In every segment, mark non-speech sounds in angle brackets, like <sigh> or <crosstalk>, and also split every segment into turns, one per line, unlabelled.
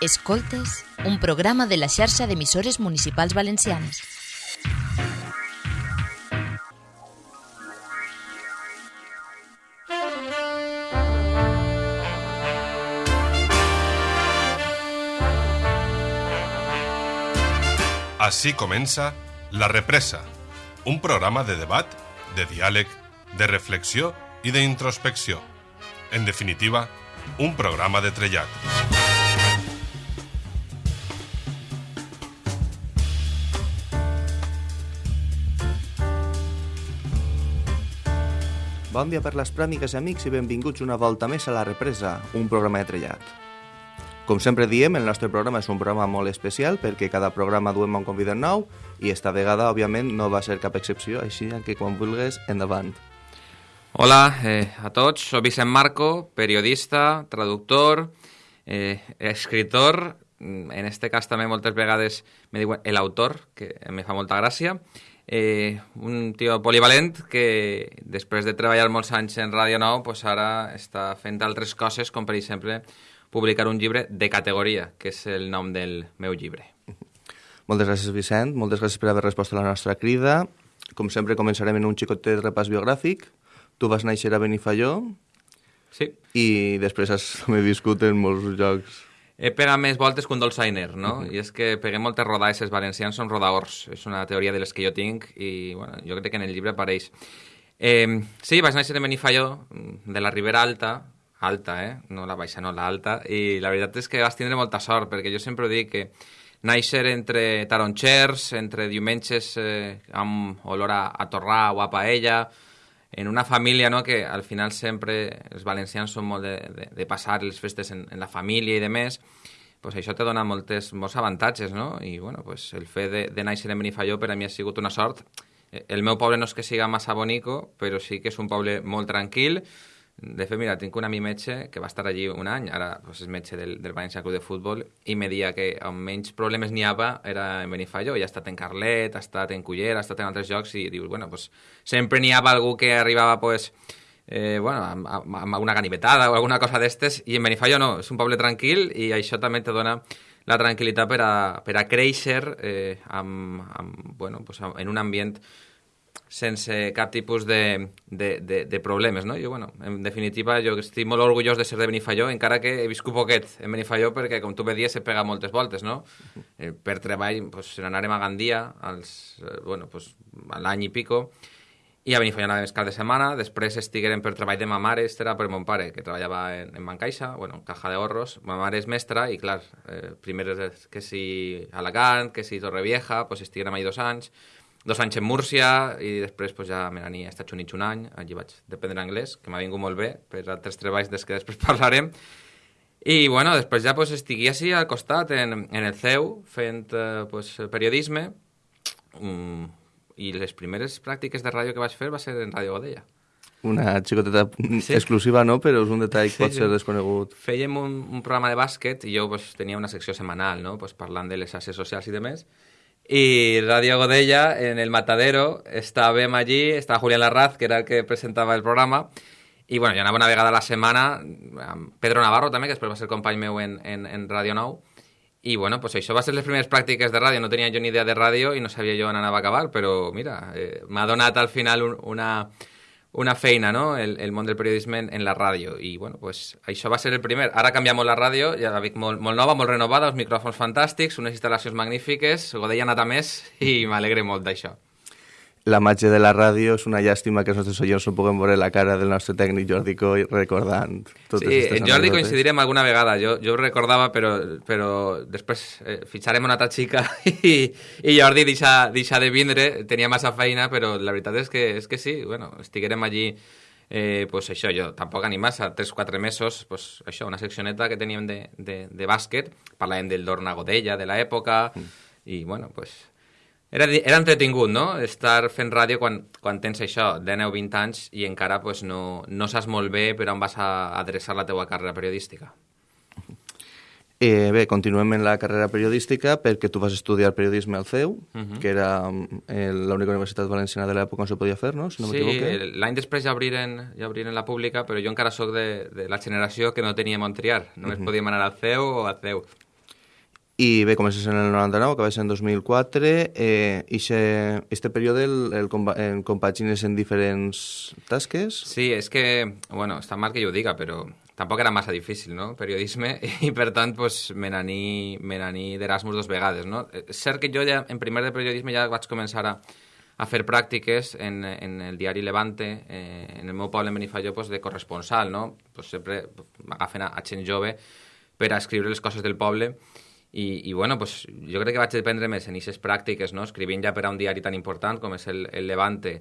Escoltes, un programa de la xarxa d'emissores municipals valencianes.
Així comença La Represa, un programa de debat, de diàleg, de reflexió i d'introspecció. En definitiva, un programa de trellat.
Bon dia per les pràmiques, amics, i benvinguts una volta més a La Represa, un programa de trellat. Com sempre diem, el nostre programa és un programa molt especial perquè cada programa duem un convidat nou i esta vegada, òbviament, no va ser cap excepció, així que quan vulgues, endavant.
Hola eh, a tots, soc Vicent Marco, periodista, traductor, eh, escritor, en este cas també moltes vegades me diuen el autor, que me fa molta gràcia, eh, un tio polivalent que després de treballar molts anys en Ràdio Nou pues ara està fent altres coses com per exemple publicar un llibre de categoria, que és el nom del meu llibre.
Moltes gràcies, Vicent. Moltes gràcies per haver respost a la nostra crida. Com sempre, començarem en un xicotet repàs biogràfic. Tu vas néixer a Benifalló
Sí,
i després has <laughs> viscut en molts llocs.
He pegat més voltes que un dolçainer, no? I és que peguem moltes rodades, els valencians són rodaors. És una teoria de les que jo tinc i, bueno, jo crec que en el llibre apareix. Eh, sí, vaig néixer en Benifalló, de la Ribera Alta, alta, eh? No la baixa, no, la alta. I la veritat és que vas tindre molta sort, perquè jo sempre dic que néixer entre taronxers, entre diumenges eh, amb olor a, a torrà o a paella, en una família no, que al final sempre els valencians són molt de, de, de passar les festes en, en la família i de més, pues això te dona moltes, molts avantatges, no? I bueno, pues el fet de, de néixer en Benifalló per a mi ha sigut una sort. Eh, El meu poble no és que siga massa bonico, però sí que és un poble molt tranquil. De fet, mira, tinc un amic metge que va estar allí un any, ara pues, és metge del, del València Club de Futbol, i me dia que on menys problemes n'hi havia era en Benifalló, i ha estat en Carlet, ha estat en Cullera, ha estat en altres llocs, i dius, bueno, pues, sempre n'hi havia algú que arribava, pues, eh, bueno, amb, amb, amb una ganivetada o alguna cosa d'estes, i en Benifallo no, és un poble tranquil i això també te dona la tranquil·litat per a, per a créixer eh, amb, amb, bueno, pues, en un ambient sense cap tipus de, de, de, de problemes, no? Jo, bueno, en definitiva, jo estic molt orgullós de ser de Benifalló, encara que he viscut poquet en Benifalló, perquè, com tu bé dies, he pegat moltes voltes, no? <laughs> Eh, per treball, pues, anàrem a Gandia, als, eh, bueno, pues, a l'any i pico, i a Benifalló anàvem cada setmana, després estiguérem per treball de ma mare, este era per mon pare, que treballava en, en Bancaixa, bueno, en Caja de Horros, ma mare és mestra, i clar, eh, primer que si Alacant, que si Torrevieja, pues estiguérem allà dos anys, dos anys en Múrcia i després pues, ja me n'anir a Estats Units un any, allí vaig aprendre anglès, que m'ha vingut molt bé per altres treballs des que després <laughs> parlarem. I bueno, després ja pues, estigui així al costat, en, en el CEU, fent eh, pues, periodisme, mm, i les primeres pràctiques de ràdio que vaig fer va ser en Ràdio Godella.
Una xicoteta
Sí.
exclusiva, no? Però és un detall que
Sí,
pot ser desconegut.
Fèiem un, un programa de bàsquet i jo pues, tenia una secció setmanal, no? pues, parlant de les xarxes socials i demés. I Ràdio Godella, en el Matadero, estàvem allí, estava Julián Larraz, que era el que presentava el programa, i bueno, jo anava una vegada a la setmana Pedro Navarro també, que després va ser company meu en, en, en Ràdio Nou, i bueno, pues això va ser les primeres pràctiques de ràdio, no tenia jo ni idea de ràdio i no sabia jo on anava a acabar, però mira, eh, m'ha al final un, una, una feina, no?, el, el món del periodisme en, en la ràdio. I, bueno, pues, això va ser el primer. Ara canvia molt la ràdio, ja la veig molt, molt nova, molt renovada, uns micròfons fantàstics, unes instal·lacions magnífiques, Godella ha anat a més i m'alegre molt d'això.
La màgia de la ràdio és una llàstima que els nostres oients no puguem veure la cara del nostre tècnic Jordi Coy recordant totes
Sí,
aquestes
en Jordi
anècdotes.
coincidirem alguna vegada, jo, jo ho recordava, però, però després eh, fitxarem una altra xica i, <laughs> i Jordi deixa, deixa de vindre, tenia massa feina, però la veritat és que, és que sí, bueno, estiguérem allí eh, pues això, jo tampoc ni massa, 3-4 mesos, pues això, una seccioneta que teníem de, de, de bàsquet, parlàvem del Dorna Godella, de l'època, mm. i bueno, pues, era, era entretingut, no?, estar fent ràdio quan, quan tens això, 19 o 20 anys, i encara pues, no, no saps molt bé per on vas a adreçar la teua carrera periodística.
Eh, bé, continuem en la carrera periodística perquè tu vas estudiar periodisme al CEU,
Mhm.
que era eh, l'única universitat valenciana de l'època on se podia fer, no? Si no
sí, l'any després ja obriren, ja obriren la pública, però jo encara sóc de, de la generació que no teníem on triar. Només podíem anar al CEU o al CEU.
I bé, comences en el 99, acabes en 2004, eh, i este període el, el, el compagines en diferents tasques?
Sí, és que, bueno, està mal que jo ho diga, però tampoc era massa difícil, no?, periodisme, <laughs> i per tant, pues, me n'aní d'Erasmus dos vegades, no? És cert que jo ja, en primer de periodisme, ja vaig començar a, a fer pràctiques en, en el diari Levante, eh, en el meu poble, en Benifalló, pues, de corresponsal, no? Pues sempre m'agafen a, a gent jove per a escriure les coses del poble, i, i bueno, pues, jo crec que vaig dependre més en aquestes pràctiques, no? escrivint ja per a un diari tan important com és el, el Levante.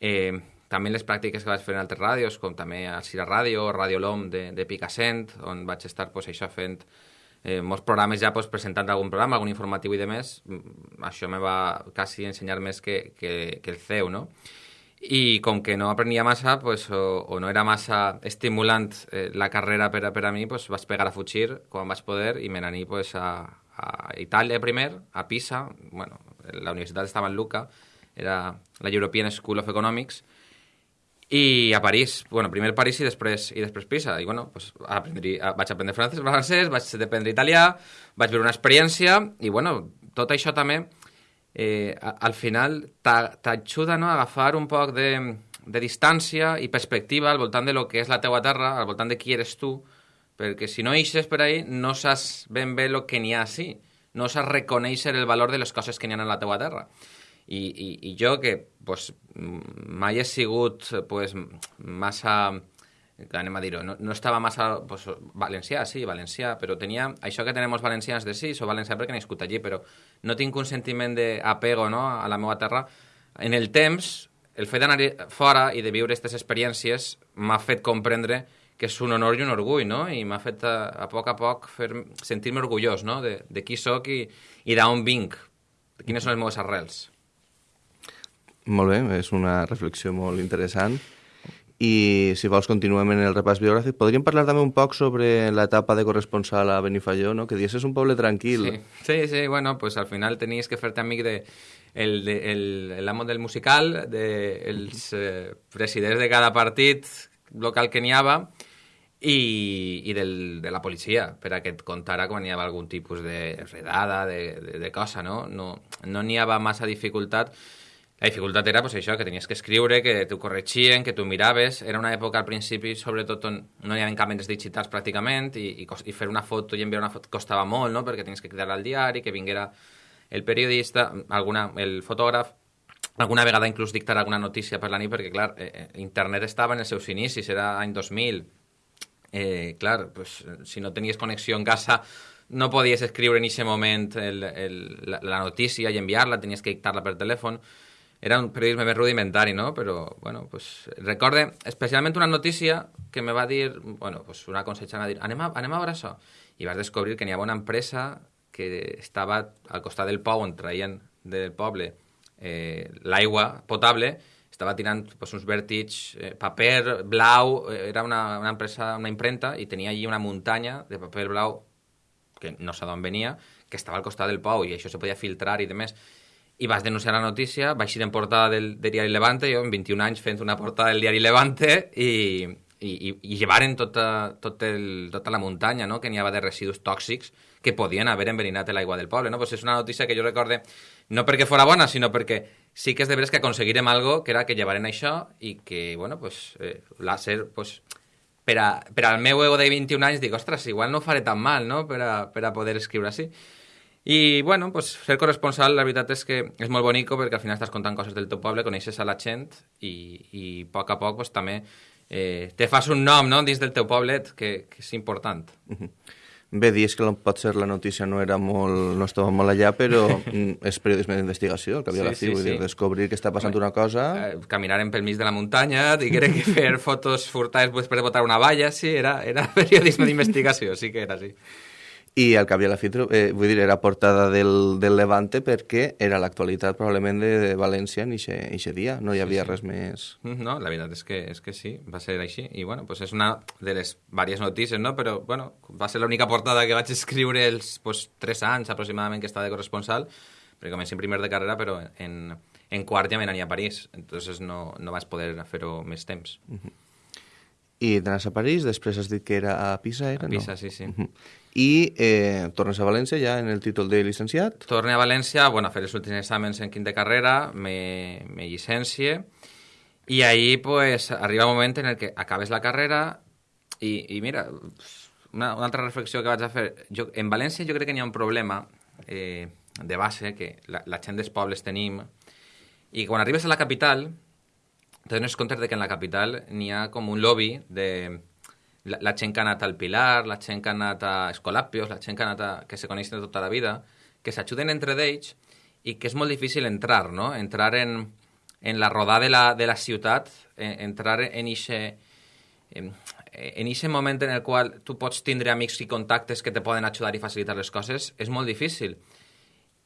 Eh, també les pràctiques que vaig fer en altres ràdios, com també a Cira Ràdio, Radio L'Om de, de Picassent, on vaig estar pues, això fent eh, molts programes ja pues, presentant algun programa, algun informatiu i de més. Mm, això me va quasi ensenyar més que, que, que el CEU, no? I com que no aprenia massa pues, o, o no era massa estimulant eh, la carrera per a, per a mi, pues, vaig pegar a fugir quan vaig poder i me n'aní pues, a, a Itàlia primer, a Pisa, bueno, la universitat estava en Luca, era la European School of Economics, i a París, bueno, primer París i després, i després Pisa, i bueno, pues, aprendri, vaig aprendre francès, francès, vaig aprendre italià, vaig veure una experiència, i bueno, tot això també eh, al final t'ajuda no, a agafar un poc de, de distància i perspectiva al voltant de lo que és la teua terra, al voltant de qui eres tu, perquè si no eixes per ahí no saps ben bé el que n'hi ha així, no saps reconèixer el valor de les coses que n'hi ha en la teua terra. I, i, i jo, que pues, mai he sigut pues, massa anem a dir-ho, no, no estava massa... Pues, valencià, sí, valencià, però tenia... Això que tenem els valencians de sí, soc valencià perquè nascut allí, però no tinc un sentiment d'apego no, a la meva terra. En el temps, el fet d'anar fora i de viure aquestes experiències m'ha fet comprendre que és un honor i un orgull, no? I m'ha fet a, a poc a poc fer sentir-me orgullós, no? De, de qui sóc i, i d'on vinc, quines són les meves arrels.
Molt bé, és una reflexió molt interessant. I si vols continuem en el repàs biogràfic, podríem parlar també un poc sobre l'etapa de corresponsal a Benifalló, no? que dius és un poble tranquil.
Sí, sí, sí bueno, pues al final tenies que fer-te amic de, el, de, el, l'amo del musical, de, els eh, presidents de cada partit local que n'hi havia i, i del, de la policia, per a que et contara quan hi havia algun tipus de redada, de, de, de cosa, no? No n'hi no havia massa dificultat la dificultat era pues, això, que tenies que escriure, que t'ho corregien, que tu miraves. Era una època al principi, sobretot, on no hi havia càmeres digitals pràcticament i, i, i fer una foto i enviar una foto costava molt, no? perquè tenies que cridar al diari, que vinguera el periodista, alguna, el fotògraf, alguna vegada inclús dictar alguna notícia per la nit, perquè, clar, eh, eh internet estava en els seus inicis, era any 2000. Eh, clar, pues, si no tenies connexió en casa, no podies escriure en aquest moment el, el, la, la notícia i enviar-la, tenies que dictar-la per telèfon era un periodisme més rudimentari, no? Però, bueno, pues, recorde especialment una notícia que me va dir, bueno, pues una consellera dir, anem a, anem a veure això. I vas descobrir que n'hi havia una empresa que estava al costat del pou on traien del poble eh, l'aigua potable, estava tirant pues, uns vèrtits, eh, paper blau, eh, era una, una empresa, una imprenta, i tenia allí una muntanya de paper blau que no sé d'on venia, que estava al costat del pou i això se podia filtrar i demés i vas denunciar la notícia, vaig ir en portada del, del diari Levante, jo en 21 anys fent una portada del diari Levante i, i, i, i llevaren tota, tot el, tota la muntanya no? que n'hi havia de residus tòxics que podien haver enverinat l'aigua del poble. No? Pues és una notícia que jo recorde no perquè fora bona, sinó perquè sí que és de veres que aconseguirem algo que era que llevaren això i que, bueno, pues, eh, l'àser, pues, per, a, per al meu ego de 21 anys dic, ostres, igual no ho faré tan mal, no?, per a, per a poder escriure així. I, bueno, pues, ser corresponsal, la veritat és que és molt bonico perquè al final estàs contant coses del teu poble, coneixes a la gent i, i a poc a poc pues, també eh, te fas un nom no? dins del teu poblet que, que és important. -huh.
Bé, dius que pot ser la notícia no era molt, no estava molt allà, però <laughs> mm, és periodisme d'investigació, el que havia sí, la fi, sí, vull sí. dir, descobrir que està passant Home, una cosa...
Eh, caminarem pel mig de la muntanya, <laughs> diguem que fer fotos furtades després de botar una valla, sí, era, era <laughs> periodisme d'investigació, sí que era així.
I al cap i a la fi, eh, vull dir, era portada del, del Levante perquè era l'actualitat probablement de, de València en aquest dia, no hi havia sí, sí. res més...
Mm, no, la veritat és que, és que sí, va ser així. I bueno, pues és una de les diverses notícies, no? Però bueno, va ser l'única portada que vaig escriure els pues, tres anys aproximadament que estava de corresponsal, perquè comencé en primer de carrera, però en, en quart ja me a París, entonces no, no vaig poder fer-ho més temps. Mm -hmm.
I d'anar a París, després has dit que era a Pisa, era?
A Pisa,
no?
sí, sí.
Mhm. I eh, tornes a València ja en el títol de llicenciat?
Torne a València, bueno, a fer els últims exàmens en quinta carrera, me, me llicencie, i ahí pues, arriba un moment en el que acabes la carrera i, i mira, una, una altra reflexió que vaig a fer. Jo, en València jo crec que n'hi ha un problema eh, de base que la, la gent dels pobles tenim i quan arribes a la capital te dones compte de que en la capital n'hi ha com un lobby de la, la gent que ha anat al Pilar, la gent que ha anat a Escolapios, la gent que ha anat a, que se coneixen tota la vida, que s'ajuden entre d'ells i que és molt difícil entrar, no? Entrar en, en la rodada de la, de la ciutat, en, entrar en ixe, en, en ixe moment en el qual tu pots tindre amics i contactes que te poden ajudar i facilitar les coses, és molt difícil.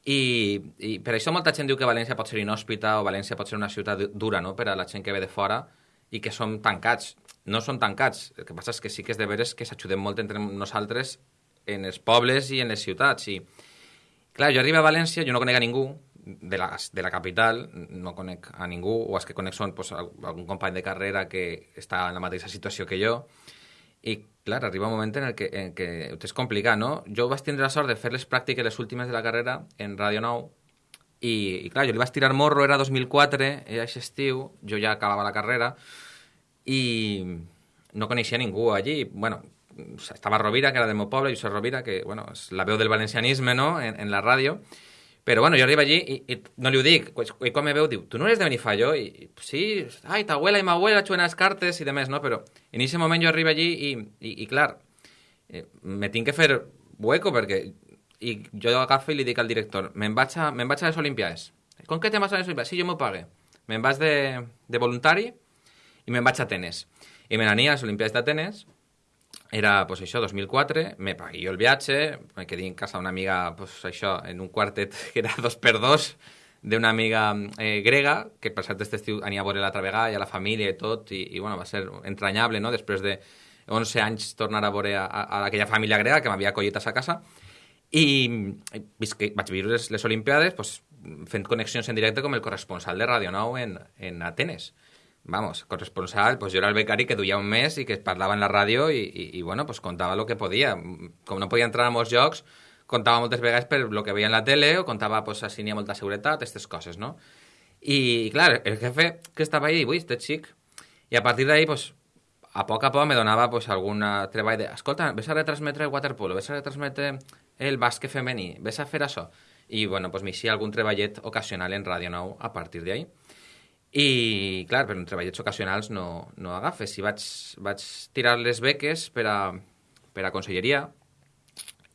I, I per això molta gent diu que València pot ser inhòspita o València pot ser una ciutat dura no? per a la gent que ve de fora i que som tancats. No són tancats, el que passa és que sí que és de veres que s'ajudem molt entre nosaltres en els pobles i en les ciutats. I, clar, jo arribo a València, jo no conec a ningú, de la, de la capital no conec a ningú, o els que conec són pues, algun company de carrera que està en la mateixa situació que jo, i clar, arriba un moment en el que, en què és complicat, no? Jo vaig tindre la sort de fer les pràctiques les últimes de la carrera en Radio 9, i, i clar, jo li vaig tirar morro, era 2004, era aquest estiu, jo ja acabava la carrera, i no coneixia ningú allí, bueno, estava Rovira, que era del meu poble, Josep Rovira, que, bueno, és la veu del valencianisme, no?, en, la ràdio, però bueno, jo arribo allí i, i no li ho dic, i quan me veu diu, tu no eres de Benifallo? I, i sí, ai, ta abuela i ma abuela xuen les cartes i demés, no? Però en aquest moment jo arribo allí i, i, i clar, eh, me tinc que fer hueco perquè i jo agafo i li dic al director, me'n vaig, me vaig a les Olimpiades. Com que te vas a les Olimpiades? Sí, jo m'ho pague. Me'n vaig de, de voluntari i me'n vaig a Atenes. I me n'ania a les Olimpiades d'Atenes era, pues això, 2004, me pagué jo el viatge, me quedé en casa d'una amiga, pues això, en un quartet <laughs> que era dos per dos, d'una amiga eh, grega, que per cert aquest estiu ania a veure l'altra vegada, i a la família i tot, i, i bueno, va ser entranyable, no?, després de 11 anys tornar a veure a, a, aquella família grega que m'havia acollit a sa casa, i, i visque, vaig viure les, les Olimpiades pues, fent connexions en directe com el corresponsal de Radio 9 en, en Atenes vamos, corresponsal, pues yo era el becari que duia un mes i que parlava en la ràdio i, i, i bueno, pues contava el que podia. Com no podia entrar a molts jocs, contava moltes vegades per lo que veia en la tele o contava pues, si n'hi ha molta seguretat, aquestes coses, no? I, clar, el jefe que estava ahí, ui, este xic, i a partir d'ahí, pues, a poc a poc me donava pues, alguna treball de, escolta, ves a retransmetre el waterpolo, ves a retransmetre el bàsquet femení, ves a fer això. I, bueno, pues m'hi algun treballet ocasional en Ràdio 9 a partir d'ahí. I, clar, per un treballets ocasionals no, no agafes. Si vaig, vaig tirar les beques per a, per a conselleria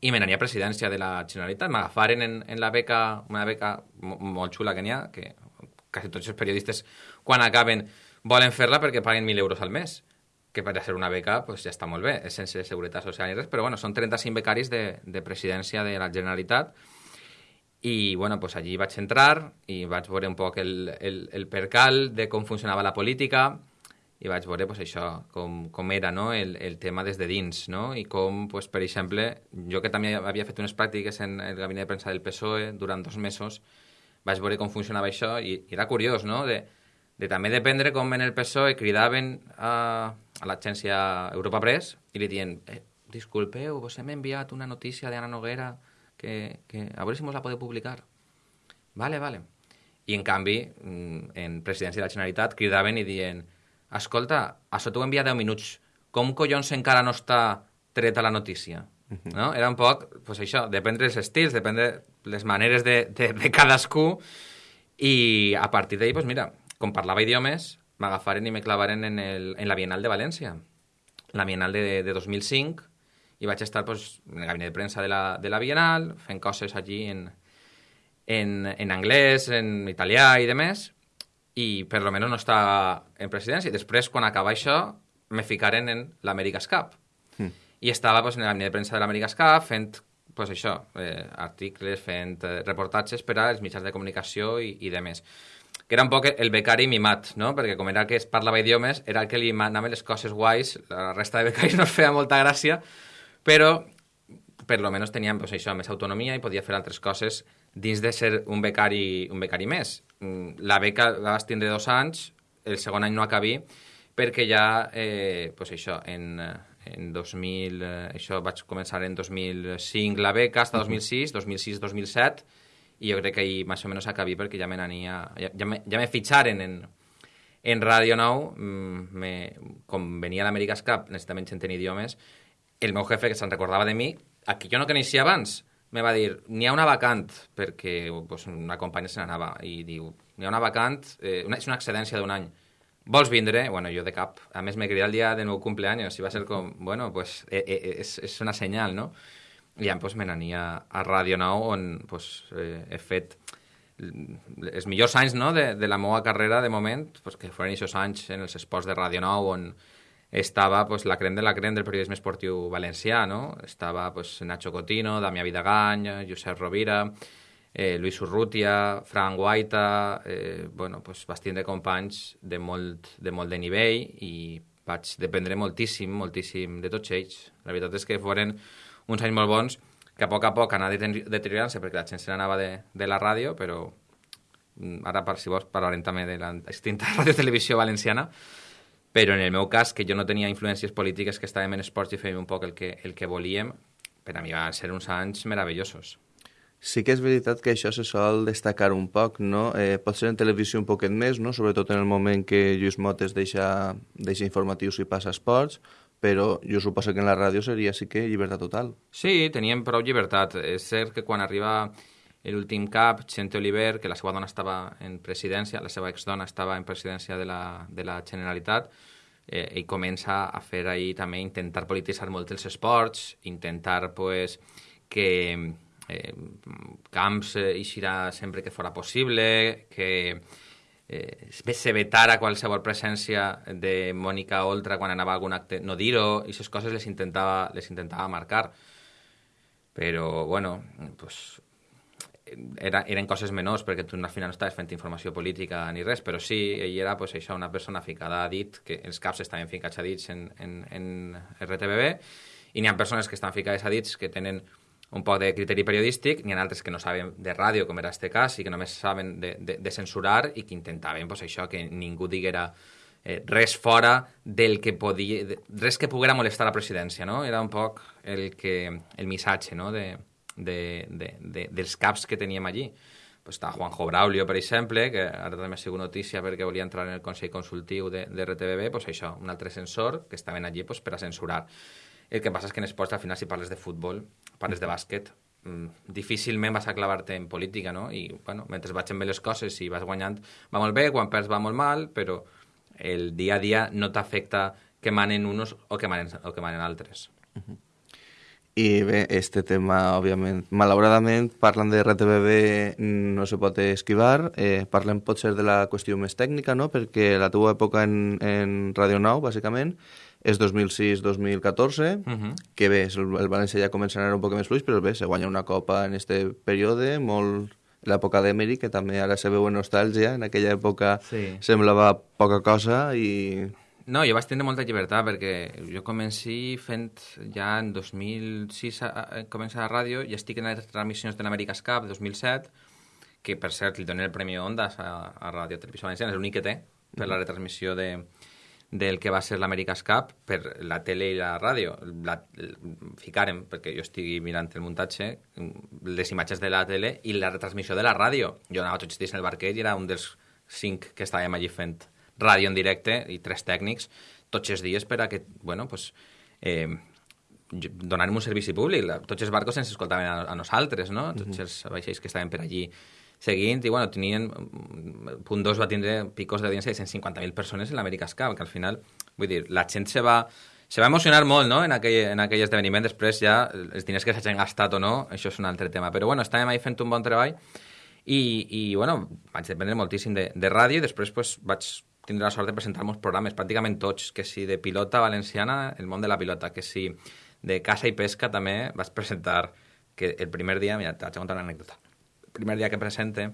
i me n'ania a presidència de la Generalitat. M'agafaren en, en la beca, una beca molt xula que n'hi ha, que quasi tots els periodistes, quan acaben, volen fer-la perquè paguen 1.000 euros al mes que per ser una beca pues, ja està molt bé, és sense seguretat social i res, però bueno, són 35 becaris de, de presidència de la Generalitat i bueno, pues allí vaig entrar i vaig veure un poc el, el, el percal de com funcionava la política i vaig veure pues, això, com, com era no? el, el tema des de dins, no? i com, pues, per exemple, jo que també havia fet unes pràctiques en el gabinet de premsa del PSOE durant dos mesos, vaig veure com funcionava això i, i era curiós, no?, de, de també dependre com en el PSOE cridaven a, a l'agència Europa Press i li diuen, eh, disculpeu, vos hem enviat una notícia d'Anna Noguera que, que a veure si mos la podeu publicar. Vale, vale. I, en canvi, mm, en presidència de la Generalitat cridaven i dient escolta, això t'ho envia 10 minuts, com collons encara no està treta la notícia? Uh -huh. no? Era un poc, pues això, depèn dels estils, depèn de les maneres de, de, de cadascú, i a partir d'ahir, pues mira, com parlava idiomes, m'agafaren i me clavaren en, el, en la Bienal de València, la Bienal de, de 2005, i vaig estar pues, en el gabinet de premsa de la, de la Bienal, fent coses allí en, en, en anglès, en italià i demés, i per lo menos no estava en presidència. Després, quan acaba això, me ficaren en l'America's Cup. Mm. I estava pues, en el gabinet de premsa de l'America's Cup fent pues, això, eh, articles, fent eh, reportatges per als mitjans de comunicació i, i demés que era un poc el becari mimat, no? Perquè com era que es parlava idiomes, era el que li manaven les coses guais, la resta de becaris <laughs> no feia molta gràcia, però per lo menos teníem pues, això, més autonomia i podia fer altres coses dins de ser un becari, un becari més. Mm, la beca la vas tindre dos anys, el segon any no acabí, perquè ja, eh, pues això, en, en 2000, eh, això vaig començar en 2005 la beca, hasta 2006, 2006-2007, i jo crec que ahir més o menys acabí perquè ja me n'ania, ja, ja, me, ja me fitxaren en, en Radio 9, mm, me, com venia l'America's Cup, necessitament gent en idiomes, el meu jefe, que se'n recordava de mi, a qui jo no coneixia abans, me va dir, n'hi ha una vacant, perquè pues, una companya se n'anava, i diu, n'hi ha una vacant, eh, una, és una excedència d'un any, vols vindre? Bueno, jo de cap. A més, me cridat el dia del meu cumpleaños i va ser com, bueno, pues eh, eh, és, és una senyal, no? I ja pues, me n'ania a Ràdio Nou on pues, eh, he fet els millors anys no, de, de la meva carrera de moment, pues, que foren aquests anys en els esports de Ràdio Nou on estava pues, la crem de la crem del periodisme esportiu valencià, no? Estava pues, Nacho Cotino, Damià Vidagany, Josep Rovira, eh, Luis Urrutia, Frank Guaita, eh, bueno, pues, vas tindre companys de molt, de molt de nivell i vaig dependre moltíssim, moltíssim de tots ells. La veritat és que foren uns anys molt bons que a poc a poc anava deteriorant-se perquè la gent se n'anava de, de la ràdio, però mm, ara, per, si vols, parlarem també de l'extinta <laughs> ràdio-televisió valenciana, però en el meu cas, que jo no tenia influències polítiques, que estàvem en esports i fèiem un poc el que, el que volíem, per a mi van ser uns anys meravellosos.
Sí que és veritat que això se sol destacar un poc, no? Eh, pot ser en televisió un poquet més, no? sobretot en el moment que Lluís Motes deixa, deixa informatius i passa esports, però jo suposo que en la ràdio seria sí que llibertat total.
Sí, teníem prou llibertat. És cert que quan arriba l'últim cap, Xente Oliver, que la seva dona estava en presidència, la seva exdona estava en presidència de la, de la Generalitat, eh, i comença a fer ahir també intentar polititzar molt els esports, intentar pues, que eh, Camps eh, eixirà sempre que fora possible, que eh, se vetara qualsevol presència de Mònica Oltra quan anava a algun acte, no dir-ho, aquestes coses les intentava, les intentava marcar. Però, bueno, pues, era, eren coses menors, perquè tu al final no estaves fent informació política ni res, però sí, ell era pues, això, una persona ficada a dit, que els caps estaven ficats a dits en, en, en RTBB, i n'hi ha persones que estan ficades a dits que tenen un poc de criteri periodístic, n'hi ha altres que no saben de ràdio, com era este cas, i que només saben de, de, de censurar i que intentaven pues, això, que ningú diguera eh, res fora del que podia... Res que poguera molestar la presidència, no? Era un poc el, que, el missatge no? de, de, de, de, dels caps que teníem allí. Pues està Juanjo Braulio, per exemple, que ara també ha sigut notícia perquè volia entrar en el Consell Consultiu de, de RTBB, pues això, un altre censor que estaven allí pues, per a censurar. El que passa és que en esports, al final, si parles de futbol, parles de bàsquet, mm, difícilment vas a clavar-te en política, no? I, bueno, mentre vaig bé les coses i vas guanyant va molt bé, quan perds va molt mal, però el dia a dia no t'afecta que manen uns o que manen, o que manen altres. Uh -huh.
I bé, este tema, òbviament, malauradament, parlant de RTBB no se pot esquivar, eh, parlem potser de la qüestió més tècnica, no?, perquè la teva època en, en Radio 9, bàsicament, és 2006-2014, uh -huh. que bé, el, el València ja comença a anar un poc més fluix, però bé, se guanya una copa en este període, molt l'època d'Emery, que també ara se veu en nostàlgia, en aquella època sí. semblava poca cosa i...
No, jo vaig tindre molta llibertat perquè jo comenci fent ja en 2006 a, a, comença la ràdio i estic en les transmissions de l'America's Cup 2007 que per cert li donen el Premi Ondas a, a Ràdio Televisió Valenciana, és l'únic que té per la retransmissió de, del que va ser l'America's Cup per la tele i la ràdio. La, ficarem, perquè jo estigui mirant el muntatge, les imatges de la tele i la retransmissió de la ràdio. Jo anava tots els dies en el barquet i era un dels cinc que estàvem allí fent ràdio en directe i tres tècnics tots els dies per a que, bueno, pues, eh, donar-nos un servici públic. Tots els barcos ens escoltaven a, a nosaltres, no? Tots els vaixells que estaven per allí seguint, i bueno, tenien, punt 2 va tindre picos d'audiència de 150.000 persones en l'America's Cup, que al final, vull dir, la gent se va, se va emocionar molt no? en, aquell, en aquell esdeveniment, després ja els diners que s'hagin gastat o no, això és un altre tema, però bueno, estàvem ahí fent un bon treball i, i bueno, vaig dependre moltíssim de, de ràdio i després pues, vaig tindre la sort de presentar molts programes, pràcticament tots, que si de pilota valenciana, el món de la pilota, que si de caça i pesca també vaig presentar que el primer dia, mira, t'haig de contar una anècdota primer dia que presente,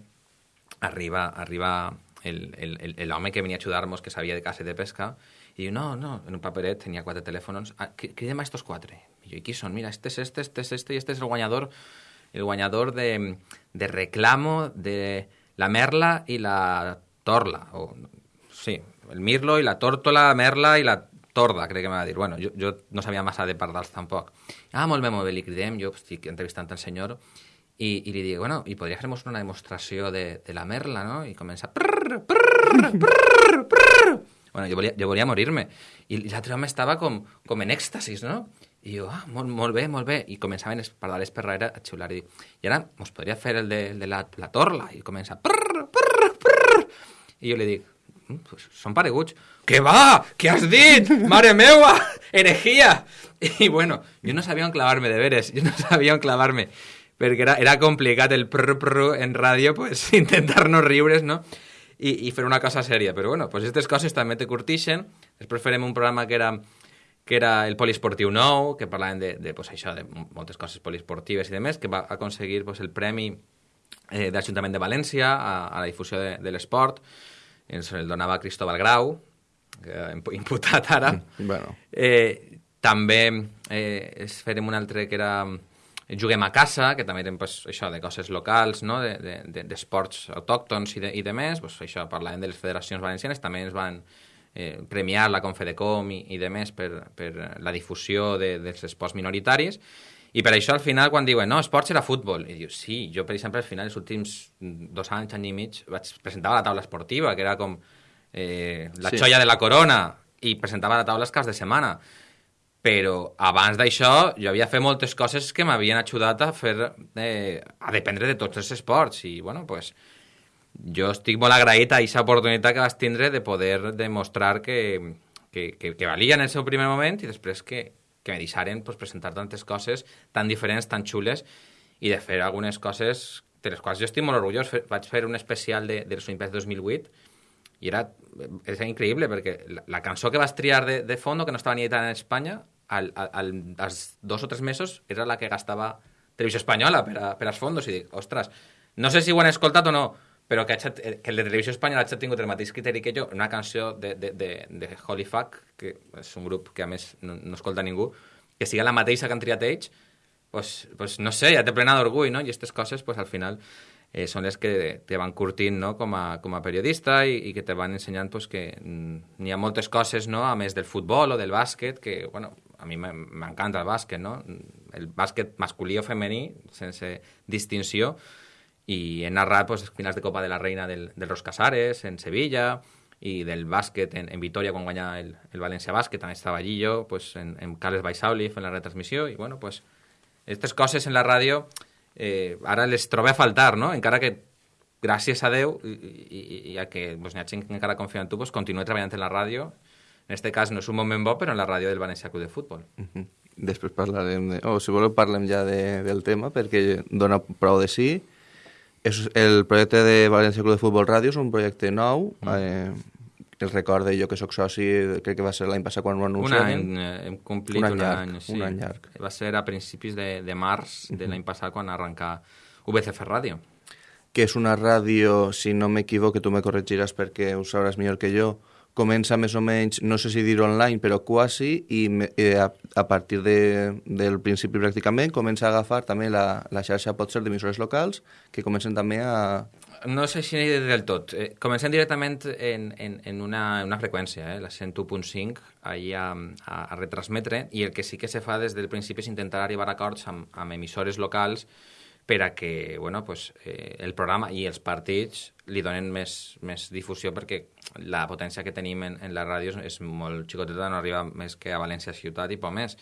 arriba, arriba l'home que venia a ajudar-nos, que sabia de caça i de pesca, i diu, no, no, en un paperet tenia quatre telèfons, ah, cridem a estos quatre. I jo, i qui són? Mira, este és este, este és este, i este és el guanyador, el guanyador de, de reclamo de la merla i la torla, o, sí, el mirlo i la tórtola, la merla i la torda, crec que m'ha de dir. Bueno, jo, jo no sabia massa de pardals tampoc. Ah, molt bé, molt bé, li cridem, jo estic entrevistant el senyor i, i li dic, bueno, i podria fer-nos una demostració de, de la merla, no? I comença... Prrr, prrr, prrr, prrr. Bueno, jo volia, jo volia morir-me. I l'altre home estava com, com en èxtasis, no? I jo, ah, molt, molt bé, molt bé. I començaven els pardales per darrere a xiular. I dic, i ara mos podria fer el de, el de la, la torla? I comença... Prrr, prrr, prrr. I jo li dic, pues són pareguts. Què va? Què has dit? <laughs> Mare meua! Herejia! I bueno, jo no sabia on clavar-me, de veres. Jo no sabia on clavar-me. Perquè era, era complicat el prr, prr en ràdio, pues, <laughs> intentar no riure's, no? I, i fer una cosa sèria. Però bueno, pues aquestes coses també te curtixen. Després farem un programa que era que era el poliesportiu nou, que parlaven de, de, pues, això, de moltes coses poliesportives i demés, que va aconseguir pues, el premi eh, de l'Ajuntament de València a, a la difusió de, de l'esport. Ens el donava Cristóbal Grau, que, <laughs> imputat ara.
Mm, bueno.
Eh, també eh, farem un altre que era Juguem a casa, que també eren pues, això de coses locals, no? d'esports de, de, autòctons i de, i de més, pues, això parlàvem de les federacions valencianes, també ens van eh, premiar la Confedecom i, i de més per, per la difusió de, dels esports minoritaris, i per això al final quan diuen no, esports era futbol, i dius sí, jo per exemple al final els últims dos anys, any i mig vaig presentava la taula esportiva, que era com eh, la sí. xoia de la corona i presentava la taula els caps de setmana però abans d'això jo havia fet moltes coses que m'havien ajudat a fer eh, a dependre de tots els esports i bueno, pues, jo estic molt agraït a aquesta oportunitat que vas tindre de poder demostrar que, que, que, que valia en el seu primer moment i després que, que me deixaren pues, presentar tantes coses tan diferents, tan xules i de fer algunes coses de les quals jo estic molt orgullós. Vaig fer un especial de, de les Olimpiades 2008 i era, era increïble perquè la, la cançó que vas triar de, de fondo, que no estava ni editada en Espanya, al, al, als dos o tres mesos era la que gastava Televisió Espanyola per, a, per als fondos i dic, ostres, no sé si ho han escoltat o no, però que, hagi, que el de Televisió Espanyola ha tingut el mateix criteri que jo, una canció de, de, de, de Holy Fuck, que és un grup que a més no, no escolta ningú, que siga la mateixa que han triat ells, pues, pues no sé, ja té plena d'orgull, no? I aquestes coses, pues al final, eh, són les que te van curtint no? com, a, com a periodista i, i que te van ensenyant pues, que mm, n'hi ha moltes coses, no? a més del futbol o del bàsquet, que bueno, a mi m'encanta el bàsquet, no? el bàsquet masculí o femení, sense distinció, i he narrat pues, finals de Copa de la Reina del, del Ros Casares, en Sevilla, i del bàsquet en, en Vitoria quan guanya el, el València Bàsquet, també estava allí jo, pues, en, en Carles Baisauli fent la retransmissió, i bueno, pues, aquestes coses en la ràdio eh, les trobo a faltar, no? Encara que gràcies a Déu i, i, i a que pues, hi ha gent que en tu, pues, continua treballant en la ràdio. En aquest cas no és un moment bo, però en la ràdio del València Club de Futbol. Uh
-huh. Després de... O oh, si voleu parlem ja de, del tema, perquè dona prou de sí. És el projecte de València Club de Futbol Ràdio és un projecte nou. Mm. Eh, el recorde jo que sóc soci, crec que va ser l'any passat quan ho anunciaven.
Un any, eh, hem complit
un
any,
un llarg,
any sí.
un any llarg.
Va ser a principis de, de març de l'any passat quan arrencà VCF Ràdio.
Que és una ràdio, si no m'equivoco, tu me corregiràs perquè ho sabràs millor que jo, comença més o menys, no sé si dir online, però quasi, i eh, a, a partir de, del principi pràcticament comença a agafar també la, la xarxa potser d'emissores locals, que comencen també a...
No sé si del tot. Eh, comencem directament en, en, en una, una freqüència, eh, la 101.5, allà a, a, a retransmetre, i el que sí que se fa des del principi és intentar arribar a acords amb, amb emissores locals per a que bueno, pues, eh, el programa i els partits li donen més, més difusió perquè la potència que tenim en, en la ràdio és molt xicoteta, no arriba més que a València ciutat i poc més.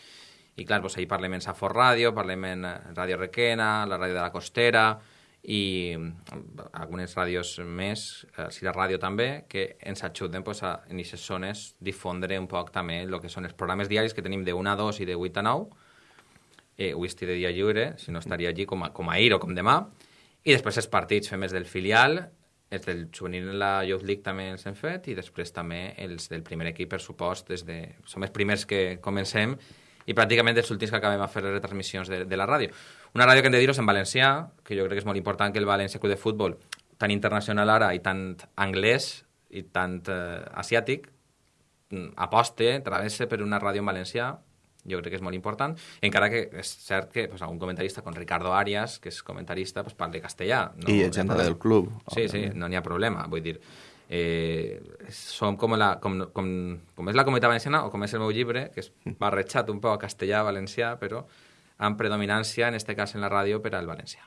I clar, doncs, ahir parlem en Safor Ràdio, parlem en Ràdio Requena, la ràdio de la Costera i mm, algunes ràdios més, eh, la Ràdio també, que ens ajuden pues, a, en aquestes zones difondre un poc també el que són els programes diaris que tenim de 1 a 2 i de 8 a 9, eh, avui estic de dia lliure, si no estaria allí com, a, com ahir o com demà, i després els partits fem els del filial, els del juvenil en la Youth League també els hem fet, i després també els del primer equip, per supost, des de... som els primers que comencem, i pràcticament els últims que acabem a fer les retransmissions de, de la ràdio. Una ràdio que hem de dir-ho en valencià, que jo crec que és molt important que el València Club de Futbol, tan internacional ara i tant anglès i tant eh, asiàtic, mm, aposte, travessa per una ràdio en valencià, jo crec que és molt important, encara que és cert que pues, algun comentarista com Ricardo Arias, que és comentarista, pues, parla castellà.
No? I gent del club.
Sí, sí, no n'hi ha problema. Vull dir, eh, som com, la, com, com, com és la comunitat valenciana o com és el meu llibre, que és barrejat un poc a castellà, valencià, però amb predominància, en este cas en la ràdio, per al valencià.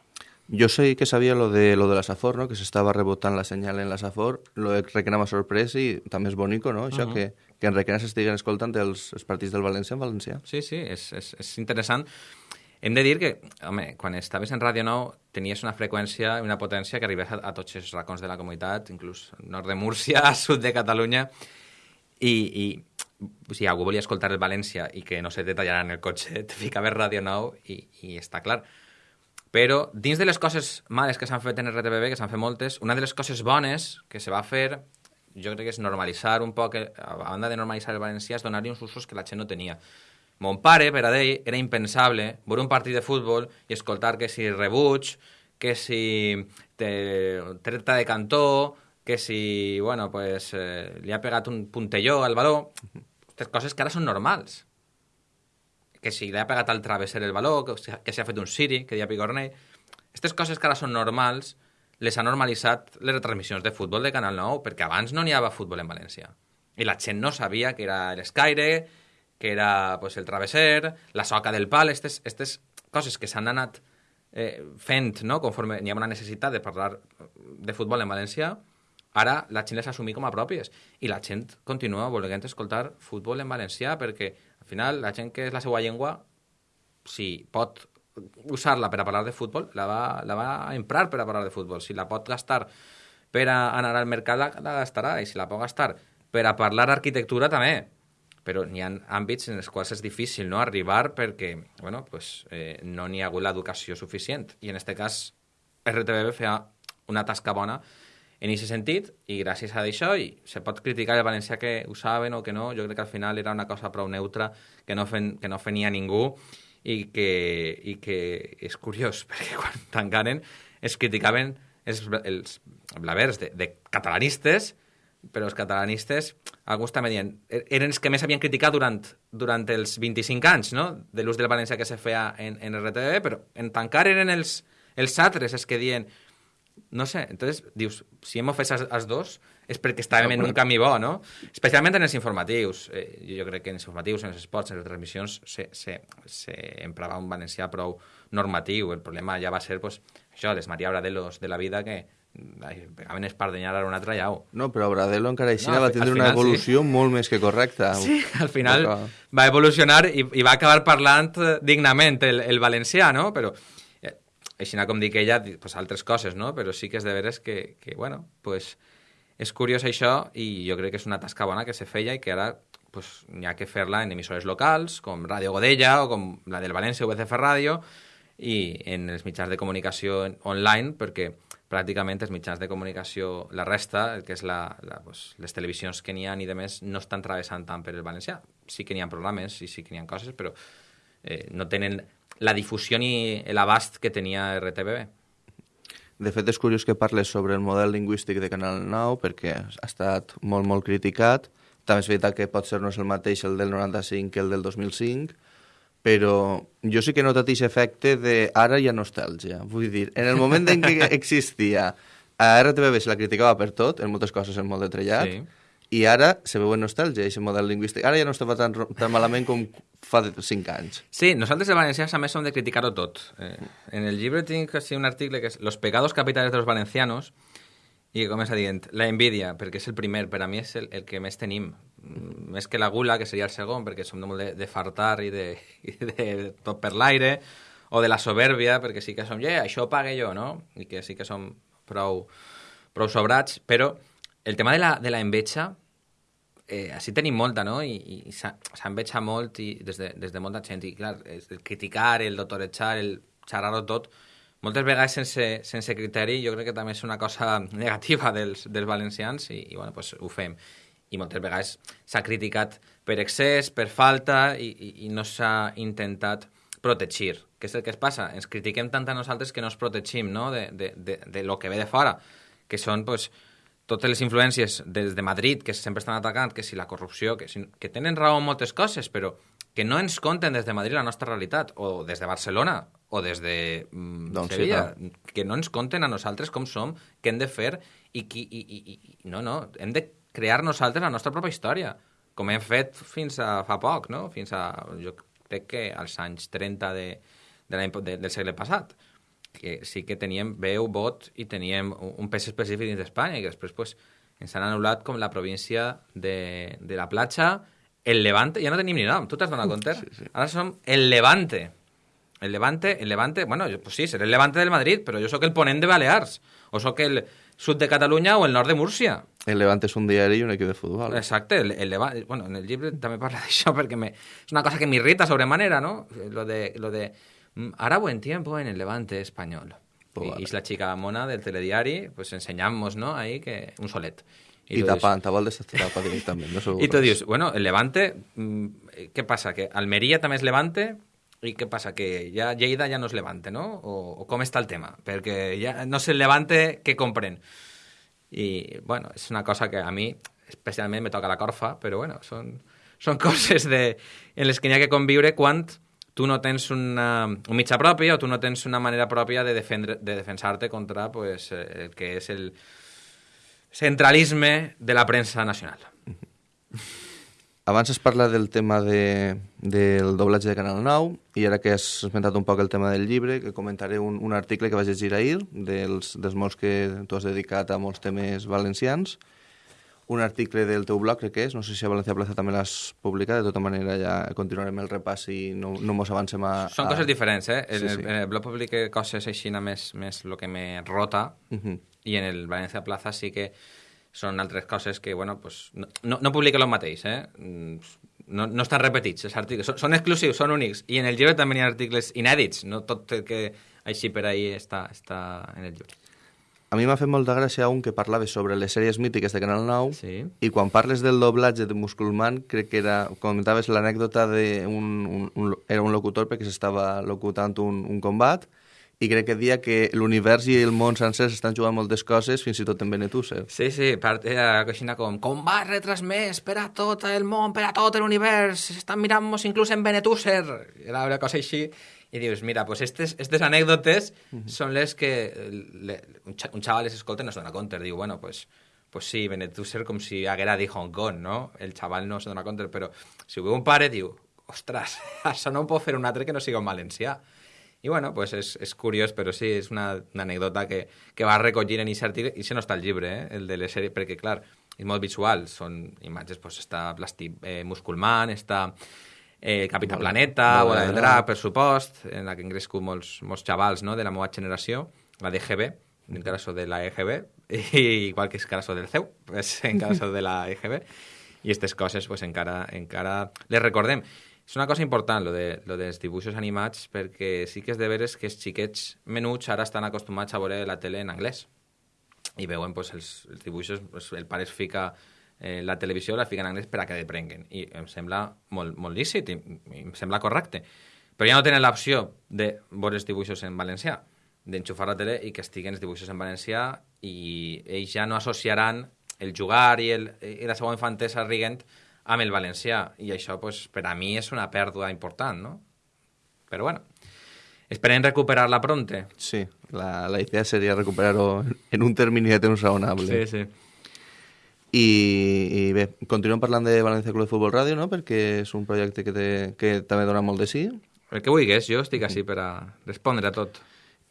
Yo sé que sabía lo de lo de la Safor, ¿no? Que se estaba rebotando la señal en la Safor. Lo de Requena m'ha sorprès i també és bonico, no? Això uh -huh. que, que en Requena s'estiguen escoltant els, els partits del València en valencià.
Sí, sí, és, és, és interessant. Hem de dir que, home, quan estaves en Ràdio Nou tenies una freqüència i una potència que arribés a, a tots els racons de la comunitat, inclús nord de Múrcia, <laughs> sud de Catalunya, i, i si algú volia escoltar el València i que no se te tallaran el cotxe, <laughs> te ficaves Ràdio Nou i, i està clar. Però dins de les coses males que s'han fet en RTBB, que s'han fet moltes, una de les coses bones que se va fer, jo crec que és normalitzar un poc, a banda de normalitzar el valencià, és donar-li uns usos que la gent no tenia. Mon pare, per a ell, era impensable veure un partit de futbol i escoltar que si rebuig, que si te, treta de cantó, que si, bueno, pues, eh, li ha pegat un puntelló al baló, aquestes coses que ara són normals que si li ha pegat al travesser el baló, que, que s'ha fet un siri, que dia picornell... Aquestes coses que ara són normals, les ha normalitzat les retransmissions de futbol de Canal 9, perquè abans no n'hi havia futbol en València. I la gent no sabia que era l'escaire, que era pues, el travesser, la soca del pal, aquestes coses que s'han anat eh, fent no? conforme n'hi ha una necessitat de parlar de futbol en València, ara la gent les assumir com a pròpies. I la gent continua volent escoltar futbol en valencià perquè final, la gent que és la seva llengua, si pot usar-la per a parlar de futbol, la va, la va emprar per a parlar de futbol. Si la pot gastar per a anar al mercat, la, la gastarà. I si la pot gastar per a parlar d'arquitectura, també. Però n'hi ha àmbits en els quals és difícil no arribar perquè bueno, pues, eh, no n'hi ha hagut l'educació suficient. I en aquest cas, RTBB feia una tasca bona en aquest sentit, i gràcies a això, i se pot criticar el valencià que ho saben o que no, jo crec que al final era una cosa prou neutra que no, fen, que no fenia ningú i que, i que és curiós, <laughs> perquè quan tancaren es criticaven els, els blavers de, de catalanistes, però els catalanistes, alguns també dient, er, eren els que més havien criticat durant, durant els 25 anys no? de l'ús del valencià que se feia en, en RTV, però en tancar eren els, els altres els que diuen no sé, entonces dius, si hem ofès els, els dos és perquè estàvem no, en un camí bo, no? Especialment en els informatius. Eh, jo crec que en els informatius, en els esports, en les transmissions, se, se, se emprava un valencià prou normatiu. El problema ja va ser, pues, això, les Maria Bradelos de la vida que pegaven espardenyar a un altre llau.
No, però Bradelo encara així no, va tindre final, una evolució sí. molt més que correcta.
Sí, al final va evolucionar i, i va acabar parlant dignament el, el valencià, no? Però així com dic ella, pues, altres coses, no? Però sí que és de veres que, que bueno, pues, és curiós això i jo crec que és una tasca bona que se feia i que ara pues, n'hi ha que fer-la en emissores locals, com Ràdio Godella o com la del València UBCF Ràdio, i en els mitjans de comunicació online, perquè pràcticament els mitjans de comunicació, la resta, que és la, la, pues, les televisions que n'hi ha i de més, no estan travessant tant per el valencià. Sí que n'hi ha programes i sí que n'hi ha coses, però eh, no tenen la difusió ni l'abast que tenia RTBB.
De fet, és curiós que parles sobre el model lingüístic de Canal 9 perquè ha estat molt, molt criticat. També és veritat que pot ser no és el mateix el del 95 que el del 2005, però jo sí que he notat aquest efecte de ara hi ha nostàlgia. Vull dir, en el moment en què <laughs> existia a RTBB se la criticava per tot, en moltes coses en molt de trellat, sí i ara se veu en nostàlgia, aquest model lingüístic. Ara ja no estava tan, tan malament com fa 5 anys.
Sí, nosaltres els valencians a més som de criticar-ho tot. Eh, en el llibre tinc així un article que és Los pecados capitales de los valencianos i comença dient la envidia, perquè és el primer, per a mi és el, el que més tenim. Mm, més que la gula, que seria el segon, perquè som de molt de, de fartar i de, <laughs> i de tot per l'aire, o de la soberbia, perquè sí que som, yeah, això pague jo, no? I que sí que som prou, prou sobrats, però el tema de la, de la enveja eh, així tenim molta, no? I, i s'enveja molt i des, de, des de molta gent. I, clar, el criticar, el doctoretxar, el xerrar-ho tot, moltes vegades sense, sense criteri, jo crec que també és una cosa <laughs> negativa dels, dels valencians i, i bueno, pues, ho fem. I moltes vegades s'ha criticat per excés, per falta i, i, i no s'ha intentat protegir. Què és el que es passa? Ens critiquem tant a nosaltres que no ens protegim no? de, de, de, de lo que ve de fora, que són pues, totes les influències des de Madrid, que sempre estan atacant, que si la corrupció, que, si, que tenen raó en moltes coses, però que no ens conten des de Madrid la nostra realitat, o des de Barcelona, o des de mm,
Doncs sí,
Sevilla, que no ens conten a nosaltres com som, què hem de fer, i, qui, i, i, i no, no, hem de crear nosaltres la nostra pròpia història, com hem fet fins a fa poc, no? Fins a, jo crec que als anys 30 de, de de, del segle passat, que sí que teníem veu, vot i teníem un, pes específic dins d'Espanya i que després pues, ens han anul·lat com la província de, de la platja, el Levante, ja no tenim ni nom, tu t'has donat compte? Sí, sí. Ara som el Levante. El Levante, el Levante, bueno, jo, pues sí, seré el Levante del Madrid, però jo sóc el ponent de Balears, o sóc el sud de Catalunya o el nord de Múrcia.
El Levante és un diari i un equip de futbol.
Exacte, el, el Levante, bueno, en el llibre també parla d'això perquè me, és una cosa que m'irrita sobremanera, ¿no? Lo de, lo de mm, ara buen tiempo en el Levante español.
Pues
y,
vale.
y es la chica mona del telediari, pues enseñamos, ¿no? Ahí que un solet.
I
tu dius-
tapant, tapant desesperada directament. No
y tú <laughs> dices, bueno, el Levante, mm, ¿qué pasa? ¿Que Almería también es Levante? ¿Y qué pasa? ¿Que ya Lleida ya no es Levante, no? ¿O, o cómo está el tema? Porque ya no sé el Levante que compren. Y bueno, es una cosa que a mí especialmente me toca la corfa, però bueno, són, són <laughs> coses de, en les que que conviure quan tu no tens una, un mitjà propi o tu no tens una manera pròpia de, defendre, de defensar-te contra pues, eh, el que és el centralisme de la premsa nacional. <laughs>
Abans es parla del tema de, del doblatge de Canal 9 i ara que has esmentat un poc el tema del llibre, que comentaré un, un article que vaig llegir ahir, dels, dels molts que tu has dedicat a molts temes valencians, un article del teu blog, crec que és, no sé si a Valencia Plaza també l'has publicat, de tota manera ja continuarem el repàs i no, no mos avancem a...
Són
a...
coses diferents, eh? En,
Sí,
el,
sí.
en el blog publique coses així més, més el que me rota
Mhm.
i en el València Plaza sí que són altres coses que, bueno, pues, no, no, no publica el mateix, eh? Mm, No, no estan repetits, els articles. Són, són exclusius, són únics. I en el llibre també hi ha articles inèdits, no tot el que així per ahí està, està en el llibre.
A mi m'ha fet molta gràcia un que parlava sobre les sèries mítiques de Canal 9
Sí.
i quan parles del doblatge de Musculman crec que era, comentaves l'anècdota de un, un, un, era un locutor perquè s'estava locutant un, un combat i crec que dia que l'univers i el món sencer estan jugant moltes coses, fins i tot en Benetússer.
Sí, sí, part, era coixina com combat retransmès per a tot el món, per a tot l'univers, estan mirant-nos inclús en Benetússer. Era una cosa així. I dius, mira, pues estes, estes anècdotes són les que le, un, xa, un xaval les escolta i no se dona compte. Diu, bueno, pues, pues sí, Benetússer com si haguera dit Hong Kong, no? El xaval no se dona compte, però si ho veu un pare, diu, ostres, <laughs> això no ho pot fer un altre que no siga un valencià. I bueno, pues és, és curiós, però sí, és una, una anècdota que, que va recollir en aquest article, i si no està el llibre, eh, el de les sèries, perquè clar, és molt visual, són imatges, pues està Plasti, eh, Musculman, està eh, Capità
Bola-
Planeta,
Bola de
del
Drac.
Per supost, en la que han crescut molts, molts xavals no, de la meva generació, la d'EGB, en el cas de la EGB, i <laughs> igual que és cas del CEU, pues, en cas de la <laughs> EGB, i aquestes coses pues, encara, encara les recordem. És una cosa important, lo, de, lo dels dibuixos animats, perquè sí que és de veres que els xiquets menuts ara estan acostumats a veure la tele en anglès. I veuen pues, els, els dibuixos, pues, el pare es fica eh, la televisió, la fica en anglès per a que. I em sembla molt, molt lícit i, i em sembla correcte. Però ja no tenen l'opció de veure els dibuixos en valencià, d'enxufar la tele i que estiguen els dibuixos en valencià i ells ja no associaran el jugar i, el, i la seva infantesa riguent amb el valencià. I això, pues, per a mi, és una pèrdua important, no? Però bueno, esperem recuperar-la pronte.
Sí, la, la idea seria recuperar-ho en un termini de temps raonable.
sí.
I, I bé, continuem parlant de València Club de Futbol Ràdio, no?, perquè és un projecte que, té, que també dona molt de sí.
El que vulguis, jo estic així per a respondre a tot.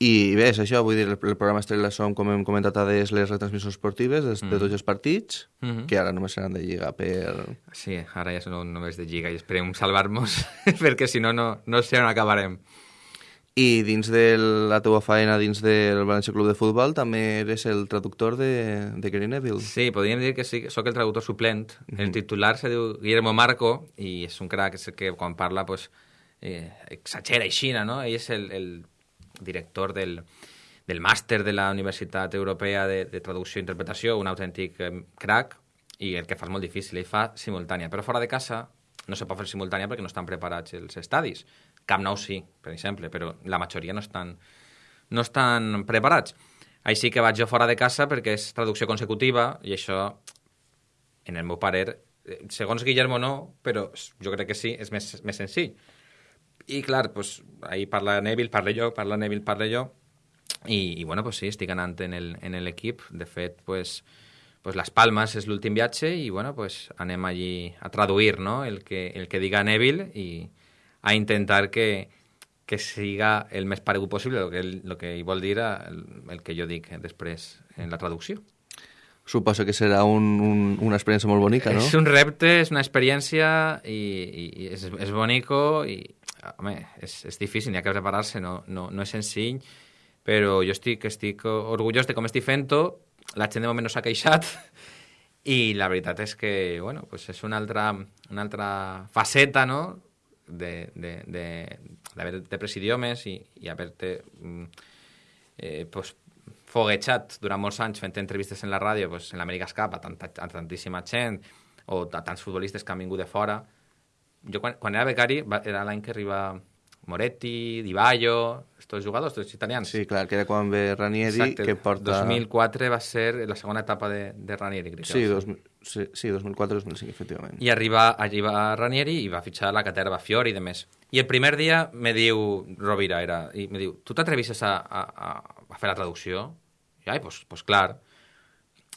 I bé, és això, vull dir, el, el programa Estrella són, com hem comentat a des, les retransmissions esportives de, de tots els partits,
Mhm.
que ara només seran de Lliga per...
Sí, ara ja són només de Lliga i esperem salvar-nos, <laughs> perquè si no, no, no sé on acabarem.
I dins de la teva feina, dins del València Club de Futbol, també eres el traductor de, de Gary Neville.
Sí, podríem dir que sí, sóc el traductor suplent. El titular se diu Guillermo Marco i és un crac, és el que quan parla pues, eh, exagera així, no? Ell és el, el director del, del màster de la Universitat Europea de, de Traducció i Interpretació, un autèntic eh, crac, i el que fa és molt difícil, ell fa simultània. Però fora de casa no se pot fer simultània perquè no estan preparats els estadis. Camp Nou sí, per exemple, però la majoria no estan, no estan preparats. Així que vaig jo fora de casa perquè és traducció consecutiva i això, en el meu parer, eh, segons Guillermo no, però jo crec que sí, és més, més senzill. I clar, pues, ahir parla Neville, parle jo, parla Neville, parle jo, i, i bueno, pues sí, estic anant en l'equip. De fet, pues, pues Las Palmas és l'últim viatge i bueno, pues anem allí a traduir no? el, que, el que diga Neville i a intentar que, que siga el més paregut possible el que, el que hi vol dir el, el que jo dic després en la traducció.
Suposo que serà un, un, una experiència molt bonica, no?
És un repte, és una experiència i, i, i és, és bonico i, home, és, és difícil, n'hi ha que preparar-se, no, no, no és senzill, però jo estic, estic orgullós de com estic fent-ho, la gent de moment no s'ha queixat <laughs> i la veritat és que, bueno, pues és una altra, una altra faceta, no?, de, de, de, de, de pres idiomes i, i haver-te mm, eh, pues, foguejat durant molts anys fent entrevistes en la ràdio pues, en l'Amèrica Cup a, tanta, a tantíssima gent o a tants futbolistes que han vingut de fora. Jo quan, quan era becari va, era l'any que arriba Moretti, Di Baio, estos jugadors, estos italians.
Sí, clar, que era quan ve Ranieri,
Exacte.
que porta...
2004 va ser la segona etapa de, de Ranieri, crec.
Sí, dos, sí, sí 2004-2005, efectivament.
I arriba, va Ranieri i va fitxar la Caterva Fiori i de més. I el primer dia me diu, Rovira era, i me diu, tu t'atrevisses a, a, a fer la traducció? I, ai, pues, pues clar.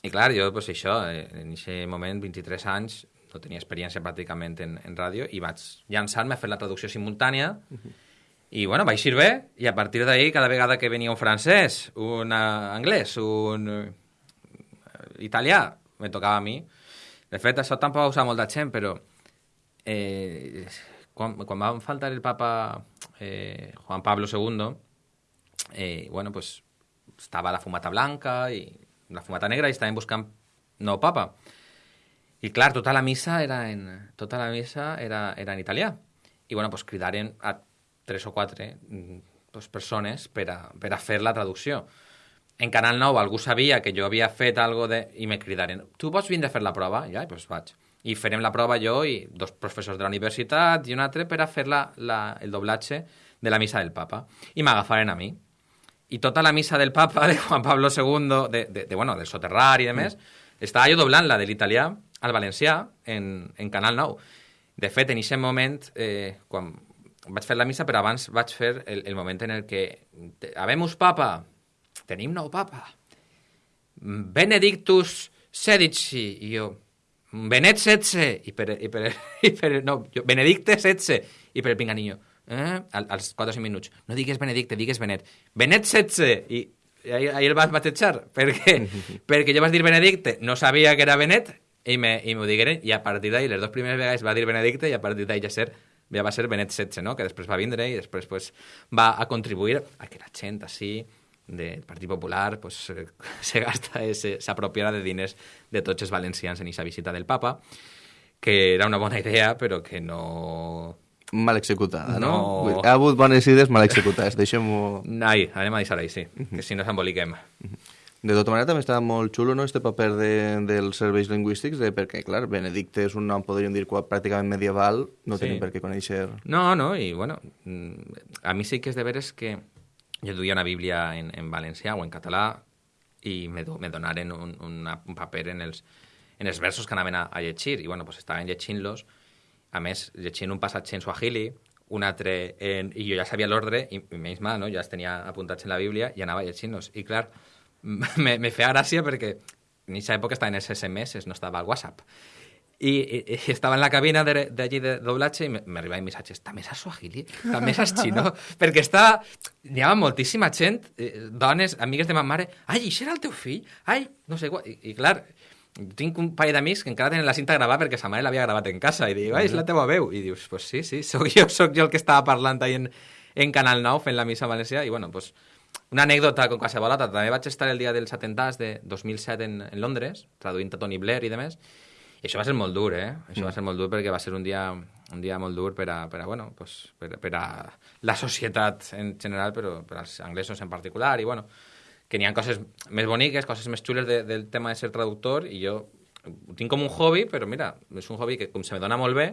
I clar, jo, pues això, eh, en aquest moment, 23 anys, no tenia experiència pràcticament en, en ràdio i vaig llançar-me a fer la traducció simultània uh -huh. i bueno, vaig ir bé i a partir d'ahir cada vegada que venia un francès, un uh, anglès, un uh, italià, me tocava a mi. De fet, això tampoc ho usa molta gent, però eh, quan, quan va faltar el papa eh, Juan Pablo II, eh, bueno, pues estava la fumata blanca i la fumata negra i estaven buscant nou papa. I clar, tota la missa era en, tota la missa era, era en italià. I bueno, pues, cridaren a tres o quatre pues, persones per a, per a fer la traducció. En Canal 9 algú sabia que jo havia fet algo de... i me cridaren, tu vols vindre a fer la prova? I ja, pues vaig. I farem la prova jo i dos professors de la universitat i un altre per a fer la, la, el doblatge de la missa del papa. I m'agafaren a mi. I tota la missa del papa de Juan Pablo II, de, de, de bueno, del soterrar i de més, mm. estava jo doblant-la de l'italià al valencià en, en Canal 9. De fet, en aquest moment, eh, quan vaig fer la missa, però abans vaig fer el, el moment en el que Habemus papa, tenim nou papa, Benedictus Sedici, i jo, Benet setze, i per, i per, <laughs> i per no, jo, Benedicte setze, i per el pinganillo, eh? Al, als 4 o 5 minuts, no digues Benedicte, digues Benet, Benet setze, i ahir, ahir el vas batejar, perquè, <laughs> perquè jo vas dir Benedicte, no sabia que era Benet, i m'ho digueren, i a partir d'ahir, les dues primeres vegades va dir Benedicte, i a partir d'ahir ja, ser, ja va ser Benet XVI, no? que després va vindre i després pues, va a contribuir a que la gent així del Partit Popular pues, <laughs> se gasta, s'apropiara de diners de tots els valencians en aquesta visita del papa, que era una bona idea, però que no...
Mal executada, no? no... Ha hagut bones idees mal executades, deixem-ho...
Ai, anem a deixar-ho sí, que si no s'emboliquem.
De tota manera, també està molt xulo no, este paper de, dels serveis lingüístics, de, perquè, clar, Benedicte és un nom, podríem dir, pràcticament medieval, no sí. tenim per què conèixer...
No, no, i, bueno, mm, a mi sí que és de veres que jo duia una bíblia en, en valencià o en català i me, me donaren un, una, un paper en els, en els versos que anaven a, a llegir, i, bueno, pues estaven llegint-los, a més, llegint un passatge en suahili, un altre en... i jo ja sabia l'ordre, i, i menys mal, no? jo els tenia apuntats en la bíblia i anava llegint-los. I, clar, <laughs> me, me feia gràcia perquè en aquesta època estava en els SMS, no estava al WhatsApp. I, i, estava en la cabina d'allí de, de doblatge i m'arribaven missatges, també saps suahili? També saps xino? <laughs> perquè està... N'hi havia moltíssima gent, eh, dones, amigues de ma mare, ai, això era el teu fill? Ai, no sé, I, i clar, tinc un parell d'amics que encara tenen la cinta gravada perquè sa mare l'havia gravat en casa i diu, ai, és la teva veu. I dius, pues sí, sí, sóc jo, sóc jo el que estava parlant ahí en, en Canal 9 fent la missa a València i bueno, pues una anècdota com qualsevol altra. També vaig estar el dia dels atentats de 2007 en, en Londres, traduint a Tony Blair i demés, i això va ser molt dur, eh? Això mm. va ser molt dur perquè va ser un dia, un dia molt dur per a, per a, bueno, pues, per, per a la societat en general, però per als anglesos en particular, i bueno, que n'hi ha coses més boniques, coses més xules de, del tema de ser traductor, i jo ho tinc com un hobby, però mira, és un hobby que com se me dona molt bé,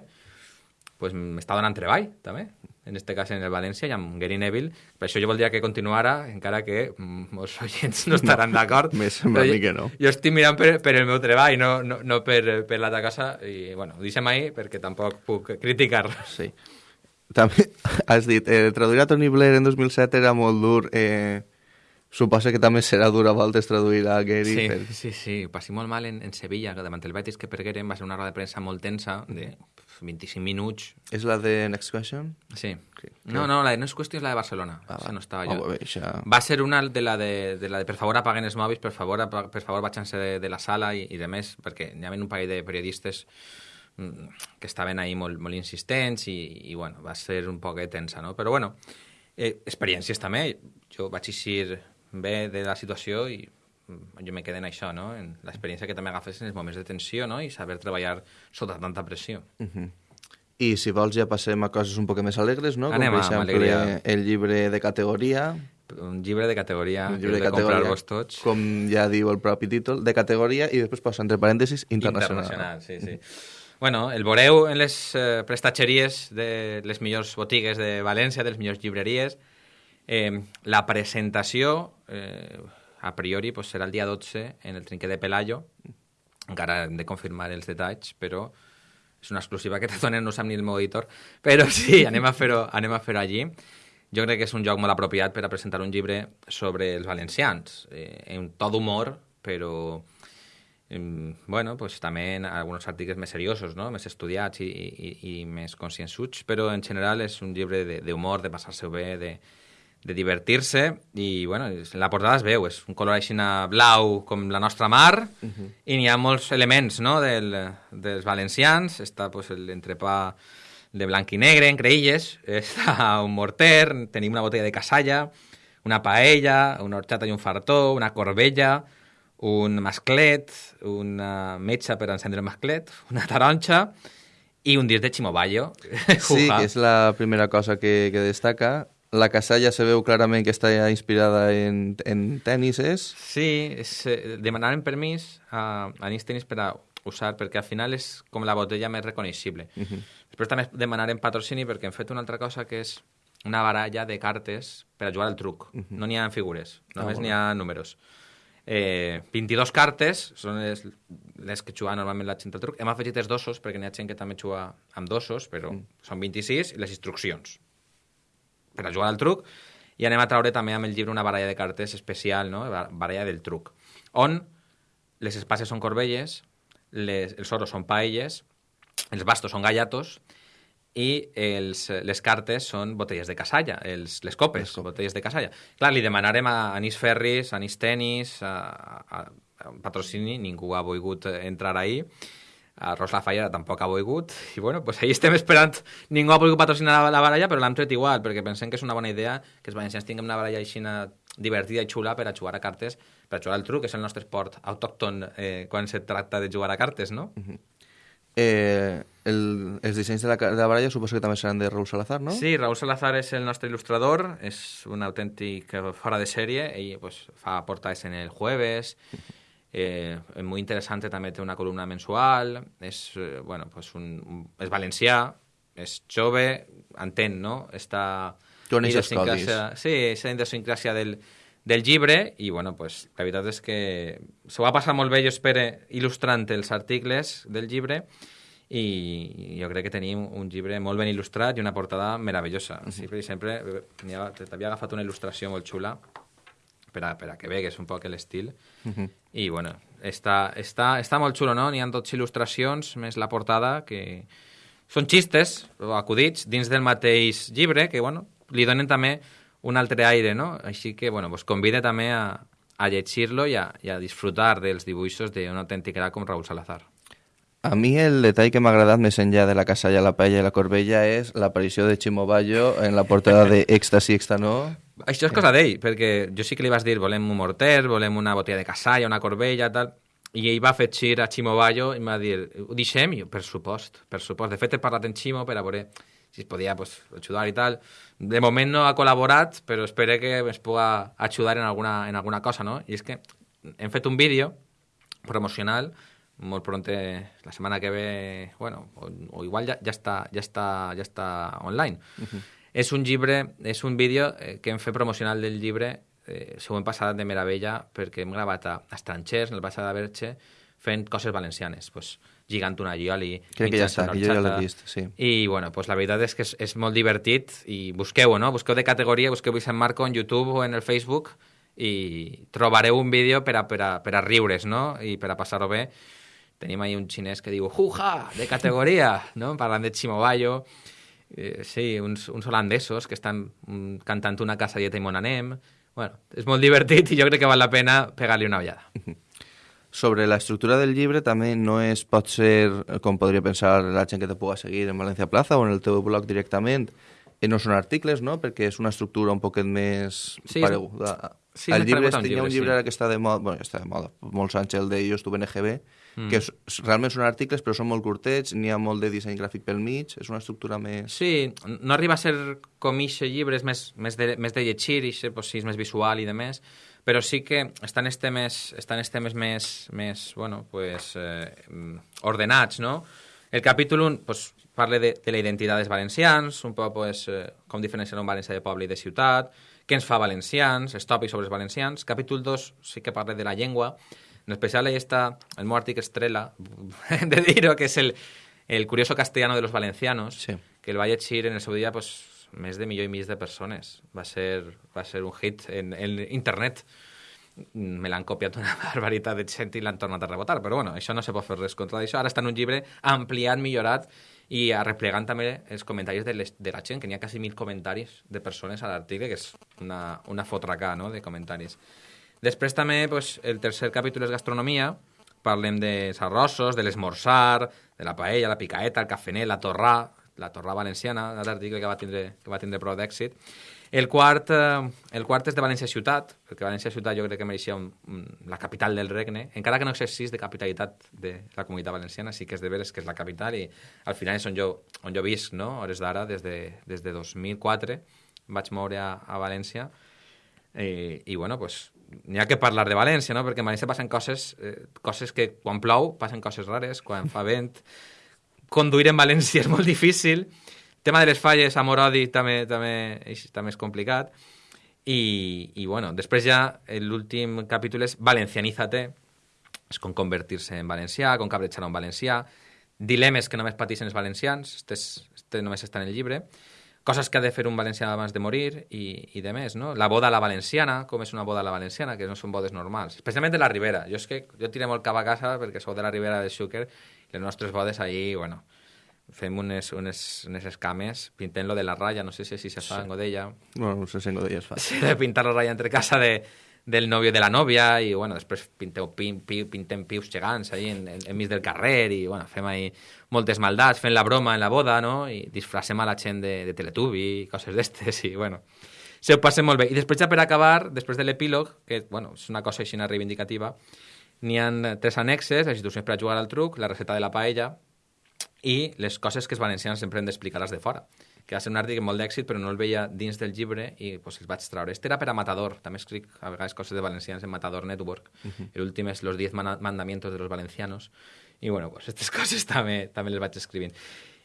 pues, m'està donant treball, també. En este cas en el València i amb Gary Neville. Per això jo voldria que continuara, encara que molts oients no estaran d'acord.
Me sembla a mi que no.
Jo estic mirant per, per el meu treball, no, no, no per, per l'altra casa, i bueno, ho deixem ahí perquè tampoc puc criticar.
Sí. També <laughs> has dit, eh, traduir a Tony Blair en 2007 era molt dur. Eh, suposa que també serà dur a voltes traduir a Gary.
Sí,
per...
sí, sí, passi molt mal en, en Sevilla, que davant el Betis que pergueren va ser una roda de premsa molt tensa, de 25 minuts.
És la de Next Question?
Sí. No, no, la de no és qüestió és la de Barcelona.
Ah, va.
no estava
Oh,
jo.
bé, això...
Va ser una de la de, de la de per favor apaguen els mòbils, per favor, per favor vaig-se de, de la sala i, i de més, perquè hi havia un parell de periodistes mm, que estaven ahí molt, molt insistents i, i bueno, va ser un poc tensa, no? Però bueno, eh, experiències també. Jo vaig eixir bé de la situació i mm, jo me quedé en això, no? En l'experiència que també agafes en els moments de tensió, no? I saber treballar sota tanta pressió.
I si vols ja passem a coses un poc més alegres, no?
Anem
Com per exemple
alegria.
el llibre de categoria,
Un llibre de categoria,
un llibre de
de comprar-vos tots.
com ja diu el propi títol, de categoria i després posa entre parèntesis internacional.
Internacional, sí, sí. Bueno, el veureu en les eh, prestatgeries de les millors botigues de València, de les millors llibreries. Eh, la presentació, eh, a priori, pues, serà el dia 12 en el trinquet de Pelayo. Encara hem de confirmar els detalls, però és una exclusiva que te <laughs> donen, no sap ni el meu editor. Però sí, <laughs> anem a fer-ho anem a fer allí. Jo crec que és un lloc molt apropiat per a presentar un llibre sobre els valencians, eh, en to d'humor, però Em, bueno, pues també en alguns articles més seriosos, no? més estudiats i, i, i més consciençuts, però en general és un llibre de- d'humor, de, de passar-se bé, de, de divertir-se, i bueno, la portada es veu, és un color així blau com la nostra mar, i n'hi ha molts elements no? Del, dels valencians, està pues, l'entrepà de blanc i negre, en creïlles, <laughs> està un morter, tenim una botella de casalla, una paella, una horchata i un fartó, una corbella, un masclet, una metxa per encendre el masclet, <laughs> una taronxa i un disc de Chimoballo. <laughs>
Sí, que és la primera cosa que, que destaca. La casalla se veu clarament que està inspirada en, en tenises.
Sí, és, eh, demanaren permís a, a Nins Tenis per a usar, perquè al final és com la botella més reconeixible. Uh -huh. Després també demanaren patrocini perquè hem fet una altra cosa que és una baralla de cartes per a jugar al truc. Uh -huh. No n'hi ha figures, només
molt
n'hi ha números. Eh, 22 cartes són les, les que juga normalment la gent al truc. Hem afegit els dosos, perquè n'hi ha gent que també juga amb dosos, però mm. són 26, i les instruccions per a jugar al truc. I anem a traure també amb el llibre una baralla de cartes especial, no? Bar- baralla del truc, on les espases són corbelles, les, els oros són paelles, els bastos són gallatos, i els, les cartes són botelles de casalla, els, les copes,
Les copes.
botelles de casalla. Clar, li demanarem a Anís Ferris, a Anís Tenis, a, a, a patrocini, ningú ha volgut entrar ahí, a Ros La tampoc ha volgut, i bueno, pues ahí estem esperant, ningú ha volgut patrocinar la, la baralla, però l'hem tret igual, perquè pensem que és una bona idea que els valencians tinguem una baralla així divertida i xula per a jugar a cartes, per a jugar al truc, que és el nostre esport autòcton eh, quan se tracta de jugar a cartes, no?
Eh, el, els dissenys de la, de la baralla suposo que també seran de Raúl Salazar, no?
Sí, Raúl Salazar és el nostre il·lustrador, és un autèntic eh, fora de sèrie, ell pues, fa portades en el jueves, eh, és molt interessant, també té una columna mensual, és, eh, bueno, pues un, és valencià, és jove, entén, no? Està...
Coneix els
idiosincràsia- Sí, és la idiosincràsia del, del llibre i, bueno, pues, la veritat és que s'ho va passar molt bé, jo espero, il·lustrant els articles del llibre i jo crec que tenim un llibre molt ben il·lustrat i una portada meravellosa. Sí, per exemple, eh, n'hi ha- t'havia agafat una il·lustració molt xula per a, per a que vegues un poc l'estil. I, bueno, està, està, està molt xulo, no? N'hi ha tots il·lustracions, més la portada, que són xistes o acudits dins del mateix llibre, que, bueno, li donen també un altre aire, no? Així que, bueno, vos convide també a, a llegir-lo i, a, i a disfrutar dels dibuixos d'un autèntic era com Raúl Salazar.
A mi el detall que m'ha agradat més enllà de la casalla, la paella i la corbella és l'aparició de Chimo Bayo en la portada de <laughs> Éxtasi, Extanó.
Això és cosa d'ell, perquè jo sí que li vas dir volem un morter, volem una botella de casalla, una corbella, tal, i ell va afegir a Ximo Bayo i em va dir, ho deixem? Jo, per supost, per supost. De fet, he parlat amb Ximo per a veure si es podia pues, ajudar i tal. De moment no ha col·laborat, però espero que es puga ajudar en alguna, en alguna cosa, no? I és que hem fet un vídeo promocional molt pronte, la setmana que ve, bueno, o, o igual ja, ja, està, ja, està, ja està online. Uh -huh. És un llibre, és un vídeo eh, que hem fet promocional del llibre, eh, s'ho hem passat de meravella perquè hem gravat a estrangers, en el Baixa de Berche, fent coses valencianes, pues, lligant una llioli...
Crec que ja està, que jo ja l'he vist, sí.
I, bueno, pues, la veritat és que és, és molt divertit i busqueu-ho, no? Busqueu de categoria, busqueu Vicent Marco en YouTube o en el Facebook i trobareu un vídeo per a, per a, per a riure's, no? I per a passar-ho bé. Tenim ahí un xinès que diu «Juja!» de categoria, no? Parlant de Chimobayo. Eh, sí, uns, uns holandesos que estan mm, cantant una casa dieta i mon anem. Bueno, és molt divertit i jo crec que val la pena pegar-li una ullada.
Sobre la estructura del llibre també no és, pot ser, com podria pensar la gent que te puga seguir en València Plaza o en el teu blog directament, i no són articles, no? Perquè és una estructura un poquet més
Sí,
pareguda.
sí,
el llibre,
paregut a un llibre,
llibre
sí.
ara que està de moda, bueno, està de moda, molts anys el de Jo estuve en EGB, mm. que és, realment són articles però són molt curtets, n'hi ha molt de disseny gràfic pel mig, és una estructura més...
Sí, no arriba a ser com ixe llibre, és més, més, de, més de llegir, ixe, pues, sí, és més visual i de més, però sí que estan els temes, estan els temes més, més bueno, pues, eh, ordenats, no? El capítol 1 pues, parla de, de la identitat dels valencians, un poc pues, eh, com diferenciar un valencià de poble i de ciutat, què ens fa valencians, els tòpics sobre els valencians. Capítol 2 sí que parla de la llengua. En especial ahí està el meu article estrella, <laughs> de dir-ho, que és el, el curioso castellano de los valencianos,
Sí.
que el va llegir en el seu dia pues, més de milió i mig de persones. Va ser, va ser un hit en, en internet. Me l'han copiat una <laughs> barbaritat de gent i l'han tornat a rebotar, però bueno, això no se pot fer res contra això. Ara està en un llibre ampliat, millorat, i arreplegant també els comentaris de, les, de la gent, que n'hi ha quasi mil comentaris de persones a l'article, que és una, una fotracà no?, de comentaris. Després també pues, el tercer capítol és gastronomia, parlem dels arrossos, de l'esmorzar, de la paella, la picaeta, el cafenet, la torrà, la torrà valenciana, l'altre article que va tindre, que va tindre prou d'èxit. El quart, eh, el quart és de València Ciutat, perquè València Ciutat jo crec que mereixia un, un, la capital del regne, encara que no exercís de capitalitat de la comunitat valenciana, sí que és de veres que és la capital i al final és on jo, on jo visc, no? hores d'ara, des, de, des de 2004, em vaig moure a, a València i, i bueno, pues, n'hi ha que parlar de València, no? perquè a València passen coses, eh, coses que quan plou passen coses rares, quan fa vent, conduir en València és molt difícil, el tema de les falles, amor-odi, també, també, és, també és complicat, i, i bueno, després ja l'últim capítol és Valencianízate, és com convertir-se en valencià, com cabretxar un valencià, dilemes que només pateixen els valencians, este, és, este només està en el llibre, coses que ha de fer un valencià abans de morir i, i de més, no? La boda a la valenciana, com és una boda a la valenciana, que no són bodes normals. Especialment de la Ribera. Jo és que jo tiré molt cap a casa perquè sou de la Ribera de Xúquer i les nostres bodes allí, bueno, fem unes, unes, unes escames, pintem lo de la ratlla, no sé si així se fa sí. en Godella,
Bueno, no sé si en Godella es fa. <laughs>
sí, de pintar la ratlla entre casa de, del nòvio de la nòvia i, bueno, després pinteu, pin, pi, pintem pius gegants ahí en, en, enmig del carrer i, bueno, fem ahí moltes maldats, fent la broma en la boda, no? I disfracem a la gent de, de Teletubi i coses d'estes i, bueno, se ho passen molt bé. I després ja per acabar, després de l'epílog, que, bueno, és una cosa així reivindicativa, n'hi han tres annexes, les institucions per a jugar al truc, la receta de la paella i les coses que els valencians sempre hem d'explicar-les de fora que va ser un article molt d'èxit, però no el veia dins del llibre i pues, els vaig treure. Este era per a Matador, també escric a vegades coses de valencians en Matador Network. Uh -huh. L'últim és Los 10 mana- mandamientos de los valencianos. I bueno, pues, <laughs> aquestes coses també, també les vaig escrivint.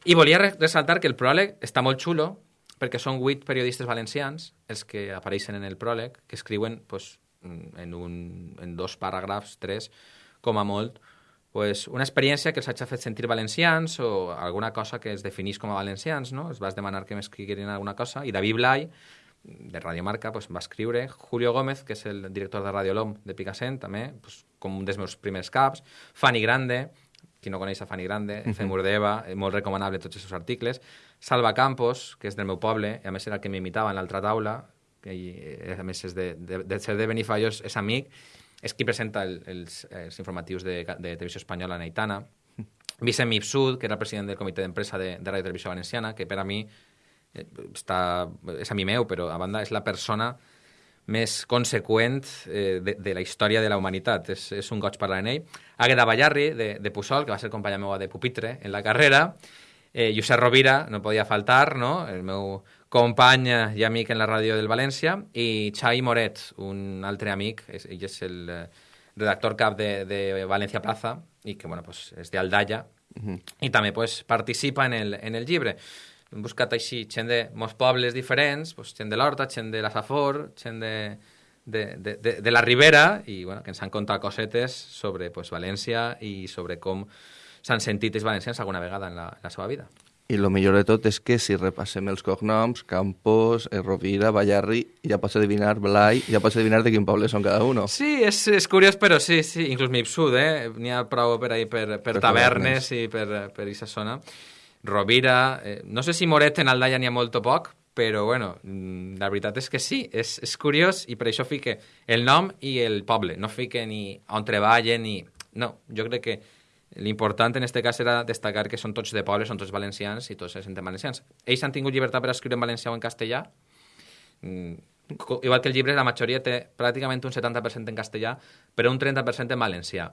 I volia re- ressaltar que el pròleg està molt xulo, perquè són vuit periodistes valencians els que apareixen en el pròleg, que escriuen pues, en, un, en dos paràgrafs, tres, com a molt, pues, una experiència que els hagi fet sentir valencians o alguna cosa que es definís com a valencians, no? Es vas demanar que m'escriguin alguna cosa i David Blai, de Radio Marca, pues, va escriure. Julio Gómez, que és el director de Radio Lom de Picassent, també, pues, com un dels meus primers caps. Fanny Grande, qui no coneix a Fanny Grande, uh -huh. Femur d'Eva, eh, molt recomanable tots els seus articles. Salva Campos, que és del meu poble, i a més era el que m'imitava en l'altra taula, que eh, a més és de, de, de ser de Benifallos, és amic, és qui presenta el, els, els informatius de, de Televisió Espanyola en Aitana. Vicent Mipsud, que era el president del comitè d'empresa de, de Ràdio Televisió Valenciana, que per a mi eh, està, és a mi meu, però a banda és la persona més conseqüent eh, de, de la història de la humanitat. És, és un goig parlar amb ell. Àgueda Ballarri, de, de Puçol, que va ser companya meva de pupitre en la carrera. Eh, Josep Rovira, no podia faltar, no? el meu company i amic en la ràdio del València. I Xai Moret, un altre amic, és, ell és el, eh, redactor cap de, de Valencia Plaza, i que, bueno, pues, és d'Aldalla, uh -huh. i també pues, participa en el, en el llibre. Hem buscat així gent de molts pobles diferents, pues, gent de l'Horta, gent de la Safor, gent de, de, de, de, de la Ribera, i bueno, que ens han contat cosetes sobre pues, València i sobre com s'han sentit els valencians alguna vegada en la, en la seva vida.
I el millor de tot és que si repassem els cognoms, Campos, eh, Rovira, Ballarri, ja pots adivinar, Blai, ja pots adivinar de quin poble són cada un.
Sí, és, és curiós, però sí, sí, inclús Mipsud, eh? N'hi ha prou per ahí, per, per, per tavernes i per, per aquesta zona. Rovira, eh, no sé si Moret en Aldaia n'hi ha molt o poc, però bueno, mm, la veritat és que sí, és, és curiós i per això fique el nom i el poble, no fique ni on treballen ni... No, jo crec que L'important en aquest cas era destacar que són tots de poble, són tots valencians i tots se senten valencians. Ells han tingut llibertat per escriure en valencià o en castellà. Mm, igual que el llibre, la majoria té pràcticament un 70% en castellà, però un 30% en valencià.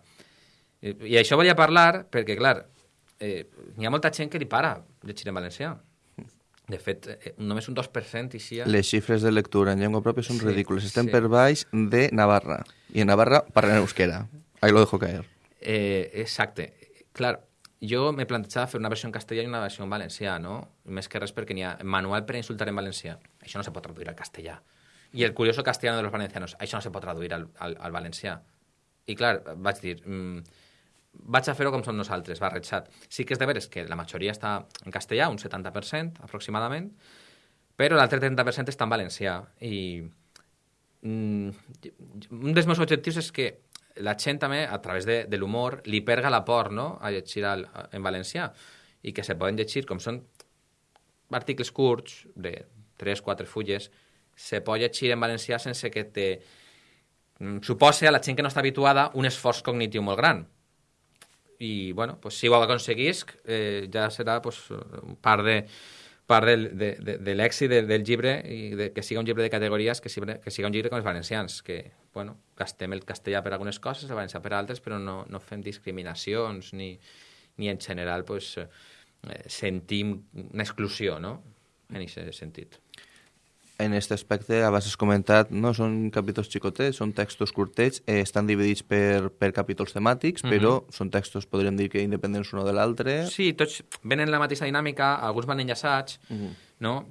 I, I això volia parlar perquè, clar, eh, hi ha molta gent que li para llegir en valencià. De fet, eh, només un 2% i si...
Les xifres de lectura en llengua pròpia són sí, ridícules. Estem sí. per baix de Navarra. I en Navarra parlen euskera. Ahí lo dejo caer.
Eh, exacte. Clar, jo m'he plantejat fer una versió en castellà i una versió en valencià, no? Més que res perquè n'hi ha manual per insultar en valencià. Això no se pot traduir al castellà. I el curioso castellano de los valencianos, això no se pot traduir al, al, al valencià. I clar, vaig dir, mmm, vaig a fer-ho com som nosaltres, barrejat. Sí que és de veres que la majoria està en castellà, un 70% aproximadament, però l'altre 30% està en valencià. I mm, un dels meus objectius és que la gent també, a través de, de l'humor, li perga la por no? a llegir al, en valencià i que se poden llegir, com són articles curts, de 3-4 fulles, se pot llegir en valencià sense que te mm, supose a la gent que no està habituada un esforç cognitiu molt gran. I, bueno, pues, si ho aconseguisc, eh, ja serà pues, part de, part del, de, de, de l'èxit del, del llibre i de, que siga un llibre de categories, que, siga, que siga un llibre com els valencians, que, bueno, gastem el castellà per algunes coses, el valencià per altres, però no, no fem discriminacions ni, ni en general pues, eh, sentim una exclusió, no?, en aquest sentit
en aquest aspecte, abans has comentat, no són capítols xicotets, són textos curtets, eh, estan dividits per, per capítols temàtics, mm -hmm. però són textos, podríem dir que independents un de l'altre.
Sí, tots venen la mateixa dinàmica, alguns van enllaçats, mm -hmm. no?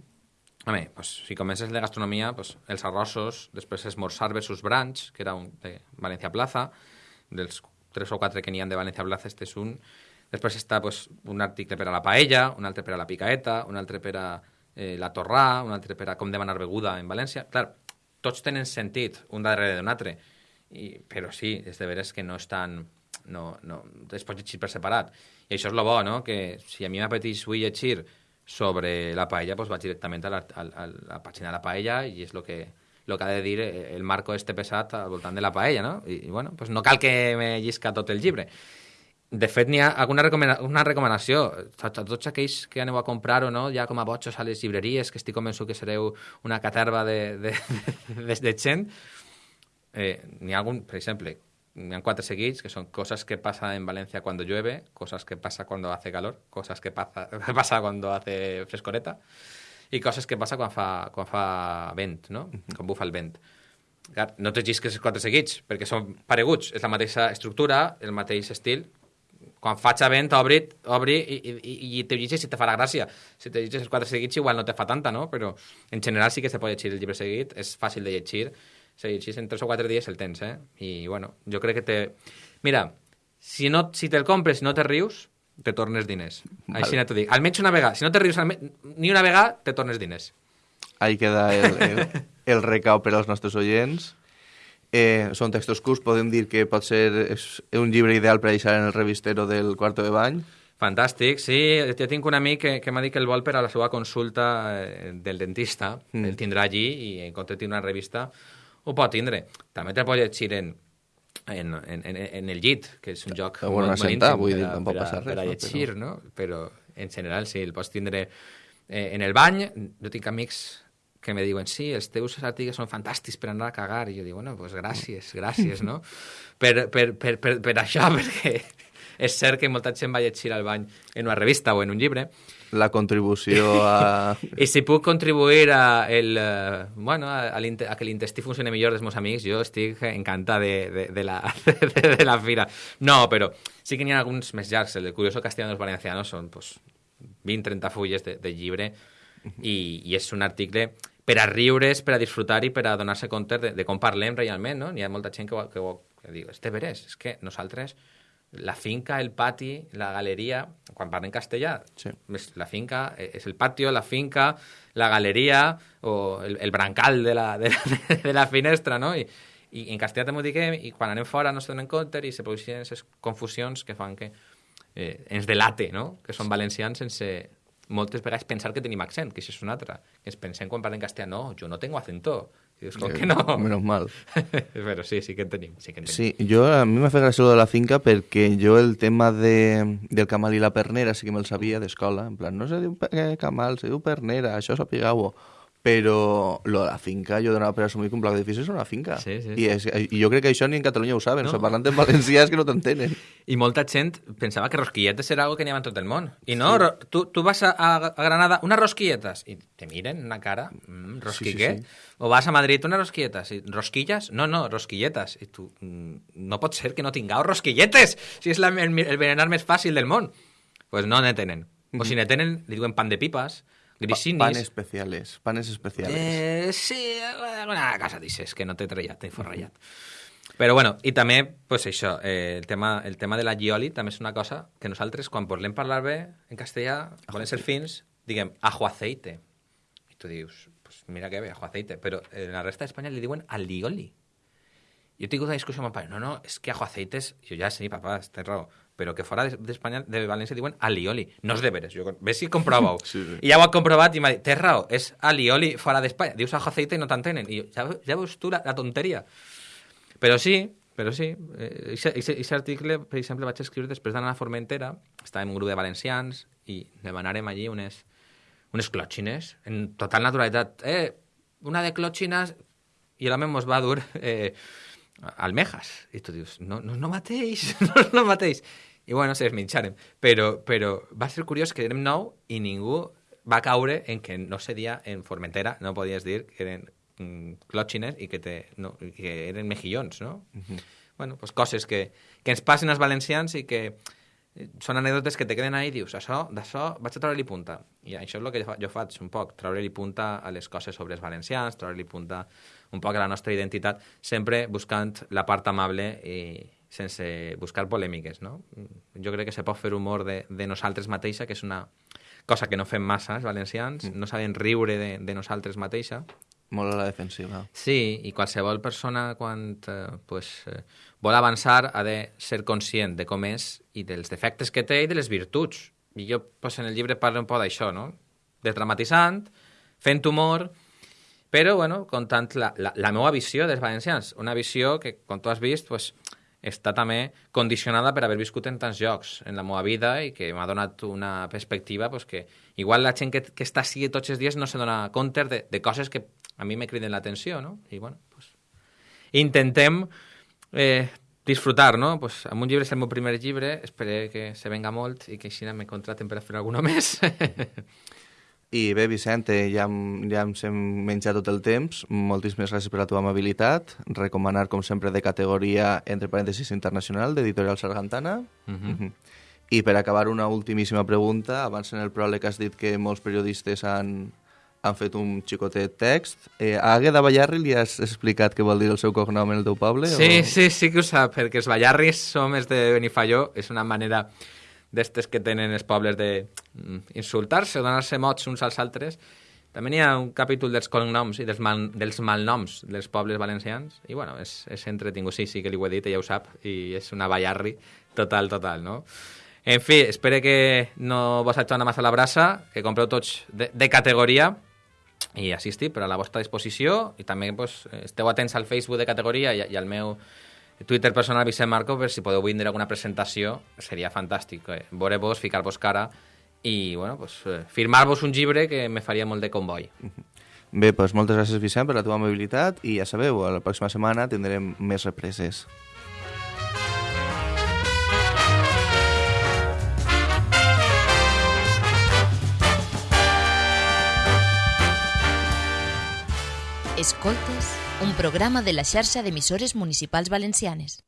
A veure, pues, si comences de gastronomia, pues, els arrossos, després esmorzar versus brunch, que era un de Valencia Plaza, dels tres o quatre que n'hi ha de Valencia Plaza, este és un. Després està pues, un article per a la paella, un altre per a la picaeta, un altre per a eh, la torrà, un altre per a com demanar beguda en València. Clar, tots tenen sentit, un darrere d'un altre, I, però sí, és de veres que no estan... No, no, es pot llegir per separat. I això és el bo, no?, que si a mi m'apeteix vull llegir sobre la paella, doncs vaig directament a la, a, a la pàgina de la paella i és el que, lo que ha de dir el marco este pesat al voltant de la paella, no? I, i bueno, pues no cal que me llisca tot el llibre. De fet, n'hi ha alguna recomana una recomanació a, tots aquells que aneu a comprar o no, ja com a botxos a les llibreries, que estic convençut que sereu una caterva de, de, <laughs> de, de gent, eh, n'hi ha algun, per exemple, n'hi ha quatre seguits, que són coses que passa en València quan llueve, coses que passa quan hace calor, coses que passa, <laughs> que passa quan hace frescoreta, i coses que passa quan fa, quan fa vent, no? Quan bufa el vent. No te llisques quatre seguits, perquè són pareguts, és la mateixa estructura, el mateix estil, quan faig vent, obri, obri i, i, i te llegis si te farà gràcia. Si te llegis els quatre seguits igual no te fa tanta, no? Però en general sí que se pot llegir el llibre seguit, és fàcil de llegir. Si llegis en tres o quatre dies el tens, eh? I, bueno, jo crec que te... Mira, si, no, si te'l compres i no te rius, te tornes diners. Vale. Així no t'ho dic. Almenys una vegada. Si no te rius ni una vegada, te tornes diners.
Ahí queda el, el, <laughs> el recau per als nostres oients. Eh, són textos curts, podem dir que pot ser és un llibre ideal per a deixar en el revistero del quarto de bany.
Fantàstic, sí. Jo tinc un amic que, que m'ha dit que el vol per a la seva consulta eh, del dentista. Mm. El tindrà allí i en compte de tindre una revista ho pot tindre. També te pot llegir en, en, en, en el llit, que és un joc
molt, molt sentar, íntim vull dir, per, a, per,
per a llegir, no? Però... no? Però en general sí, el pots tindre eh, en el bany. Jo tinc amics que me diuen, sí, els teus articles són fantàstics per anar a cagar, i jo dic, bueno, pues gràcies, gràcies, no? <laughs> per, per, per, per, per això, <laughs> perquè és cert que molta gent va llegir al bany en una revista o en un llibre,
la contribució <laughs> a...
I si puc contribuir a, el, eh, bueno, a, a, a que l'intestí funcioni millor dels meus amics, jo estic encantat de, de, de, la, de, de la fira. No, però sí que n'hi ha alguns més llargs. El de Curioso Castellanos Valencianos són pues, 20-30 fulles de, de llibre i, i és un article per a riure's, per a disfrutar i per a donar-se compte de, de com parlem realment, no? N'hi ha molta gent que, que, que diu, este veres, és que nosaltres la finca, el pati, la galeria, quan parlem castellà,
Sí.
la finca és el patio, la finca, la galeria o el, el brancal de la, de, la, <laughs> de la finestra, no? I, i en castellà també ho diguem, i quan anem fora no se donen compte i se produeixen aquestes confusions que fan que eh, ens delate, no? Que són valencians sense moltes vegades pensar que tenim accent, que això és una altra. Que ens pensem quan parlem castellà, no, jo no tengo acento. I dius, com que no? <laughs>
Menos mal. <laughs>
Però sí, sí que en tenim. Sí, que en tenim.
Sí, jo, a mi m'ha fet gràcia de la finca perquè jo el tema de, del camal i la pernera sí que me'l sabia d'escola. En plan, no se diu eh, camal, se diu pernera, això sapigueu-ho. Però lo de la finca, jo donava per assumir que un pla d'edifici és una finca.
Sí, sí,
I, és, I jo crec que això ni en Catalunya ho saben.
No.
O sigui, parlant en valencià és que no t'entenen.
I molta gent pensava que rosquilletes era algo que n'hi havia en tot el món. I no, ro- tu, tu vas a, a Granada, unes rosquilletes, i te miren una cara, mm, rosquiqué.
Sí, sí, sí.
O vas a Madrid, unes rosquilletes, i rosquilles? No, no, rosquilletes. I tu, mm, no pot ser que no tingueu rosquilletes, si és la, el, el berenar més fàcil del món. Pues no ne tenen. O si ne tenen, li diuen pan de pipas, grisinis...
Pa- panes especiales, panes especiales.
Eh, sí, alguna cosa dices que no t'he trellat, t'he forrellat. Però bueno, i també, pues això, eh, el, tema, el tema de la gioli també és una cosa que nosaltres, quan volem parlar bé en castellà, volem ser fins, diguem, ajo aceite. I tu dius, pues mira que bé, ajo aceite. Però en la resta d'Espanya li diuen alioli. Jo tingut una discussió amb el pare, no, no, és que ajo aceite és... Jo ja sé, papà, tens raó, però que fora d'Espanya, de València, diuen alioli. No és de veres, jo, ves si comprova-ho. <laughs>
Sí, sí.
I ja ho ha comprovat i m'ha dit, tens raó, és alioli fora d'Espanya. Dius ajo aceite i no t'entenen. I jo, ja, ja veus tu la, la tonteria. Però sí, però sí. Aquest article, per exemple, vaig escriure després d'anar a Formentera, estàvem un grup de valencians i demanàrem allí unes, unes clòtxines, en total naturalitat. Eh, una de clòtxines... I l'home mos va dur eh, almejas. I tu dius, no, no, no mateix, <laughs> no el mateix. I bueno, se les menjarem. Però, però va ser curiós que érem nou i ningú va caure en que no se dia en Formentera, no podies dir que eren mm, clòtxines i que, te, no, que eren mejillons, no? Bueno, pues coses que, que ens passen als valencians i que eh, són anècdotes que te queden ahí i dius, això, d'això vaig a treure-li punta. I això és el que jo faig un poc, treure-li punta a les coses sobre els valencians, treure-li punta un poc la nostra identitat, sempre buscant la part amable i sense buscar polèmiques, no? Jo crec que se pot fer humor de, de nosaltres mateixa, que és una cosa que no fem massa els valencians, no saben riure de, de nosaltres mateixa,
Molt a la defensiva.
Sí, i qualsevol persona quan eh, pues, eh, vol avançar ha de ser conscient de com és i dels defectes que té i de les virtuts. I jo pues, en el llibre parlo un poc d'això, no? Desdramatitzant, fent humor, però bueno, contant la, la, la meva visió dels valencians. Una visió que, com tu has vist, pues, està també condicionada per haver viscut en tants llocs en la meva vida i que m'ha donat una perspectiva pues, que igual la gent que, que està així tots els dies no se dona compte de, de coses que a mi me criden l'atenció, no? I bueno, pues, intentem eh, disfrutar, no? Pues, amb un llibre és el meu primer llibre, espero que se venga molt i que així me contraten per fer alguna <laughs> més.
I bé, Vicente, ja, hem- ja ens hem menjat tot el temps. Moltíssimes gràcies per la teva amabilitat. Recomanar, com sempre, de categoria, entre parèntesis, internacional, d'Editorial Sargantana. Mhm. I per acabar, una ultimíssima pregunta. Abans en el pròleg has dit que molts periodistes han, han fet un xicotet text. Eh, a Àgueda Ballarri li has explicat què vol dir el seu cognom en el teu poble?
Sí,
o...
sí, sí que ho sap, perquè els ballarris som els de Benifalló, és una manera d'estes que tenen els pobles de mm, o donar-se mots uns als altres. També n'hi ha un capítol dels cognoms i dels, mal, dels malnoms dels pobles valencians, i bueno, és, és entretingut, sí, sí que li ho he dit, ella ho sap, i és una ballarri total, total, no? En fi, espero que no vos hagi massa la brasa, que compreu tots de, de categoria, i així estic per a la vostra disposició i també pues, esteu atents al Facebook de categoria i, i al meu Twitter personal Vicent Marco, per si podeu vindre alguna presentació, seria fantàstic. Eh? Veure-vos, ficar-vos cara i bueno, pues, eh, firmar-vos un llibre que me faria molt de comboi. <laughs>
Bé, doncs moltes gràcies, Vicent, per la teva mobilitat i ja sabeu, la pròxima setmana tindrem més represes.
Escoltes un programa de la xarxa d'emissores municipals valencianes.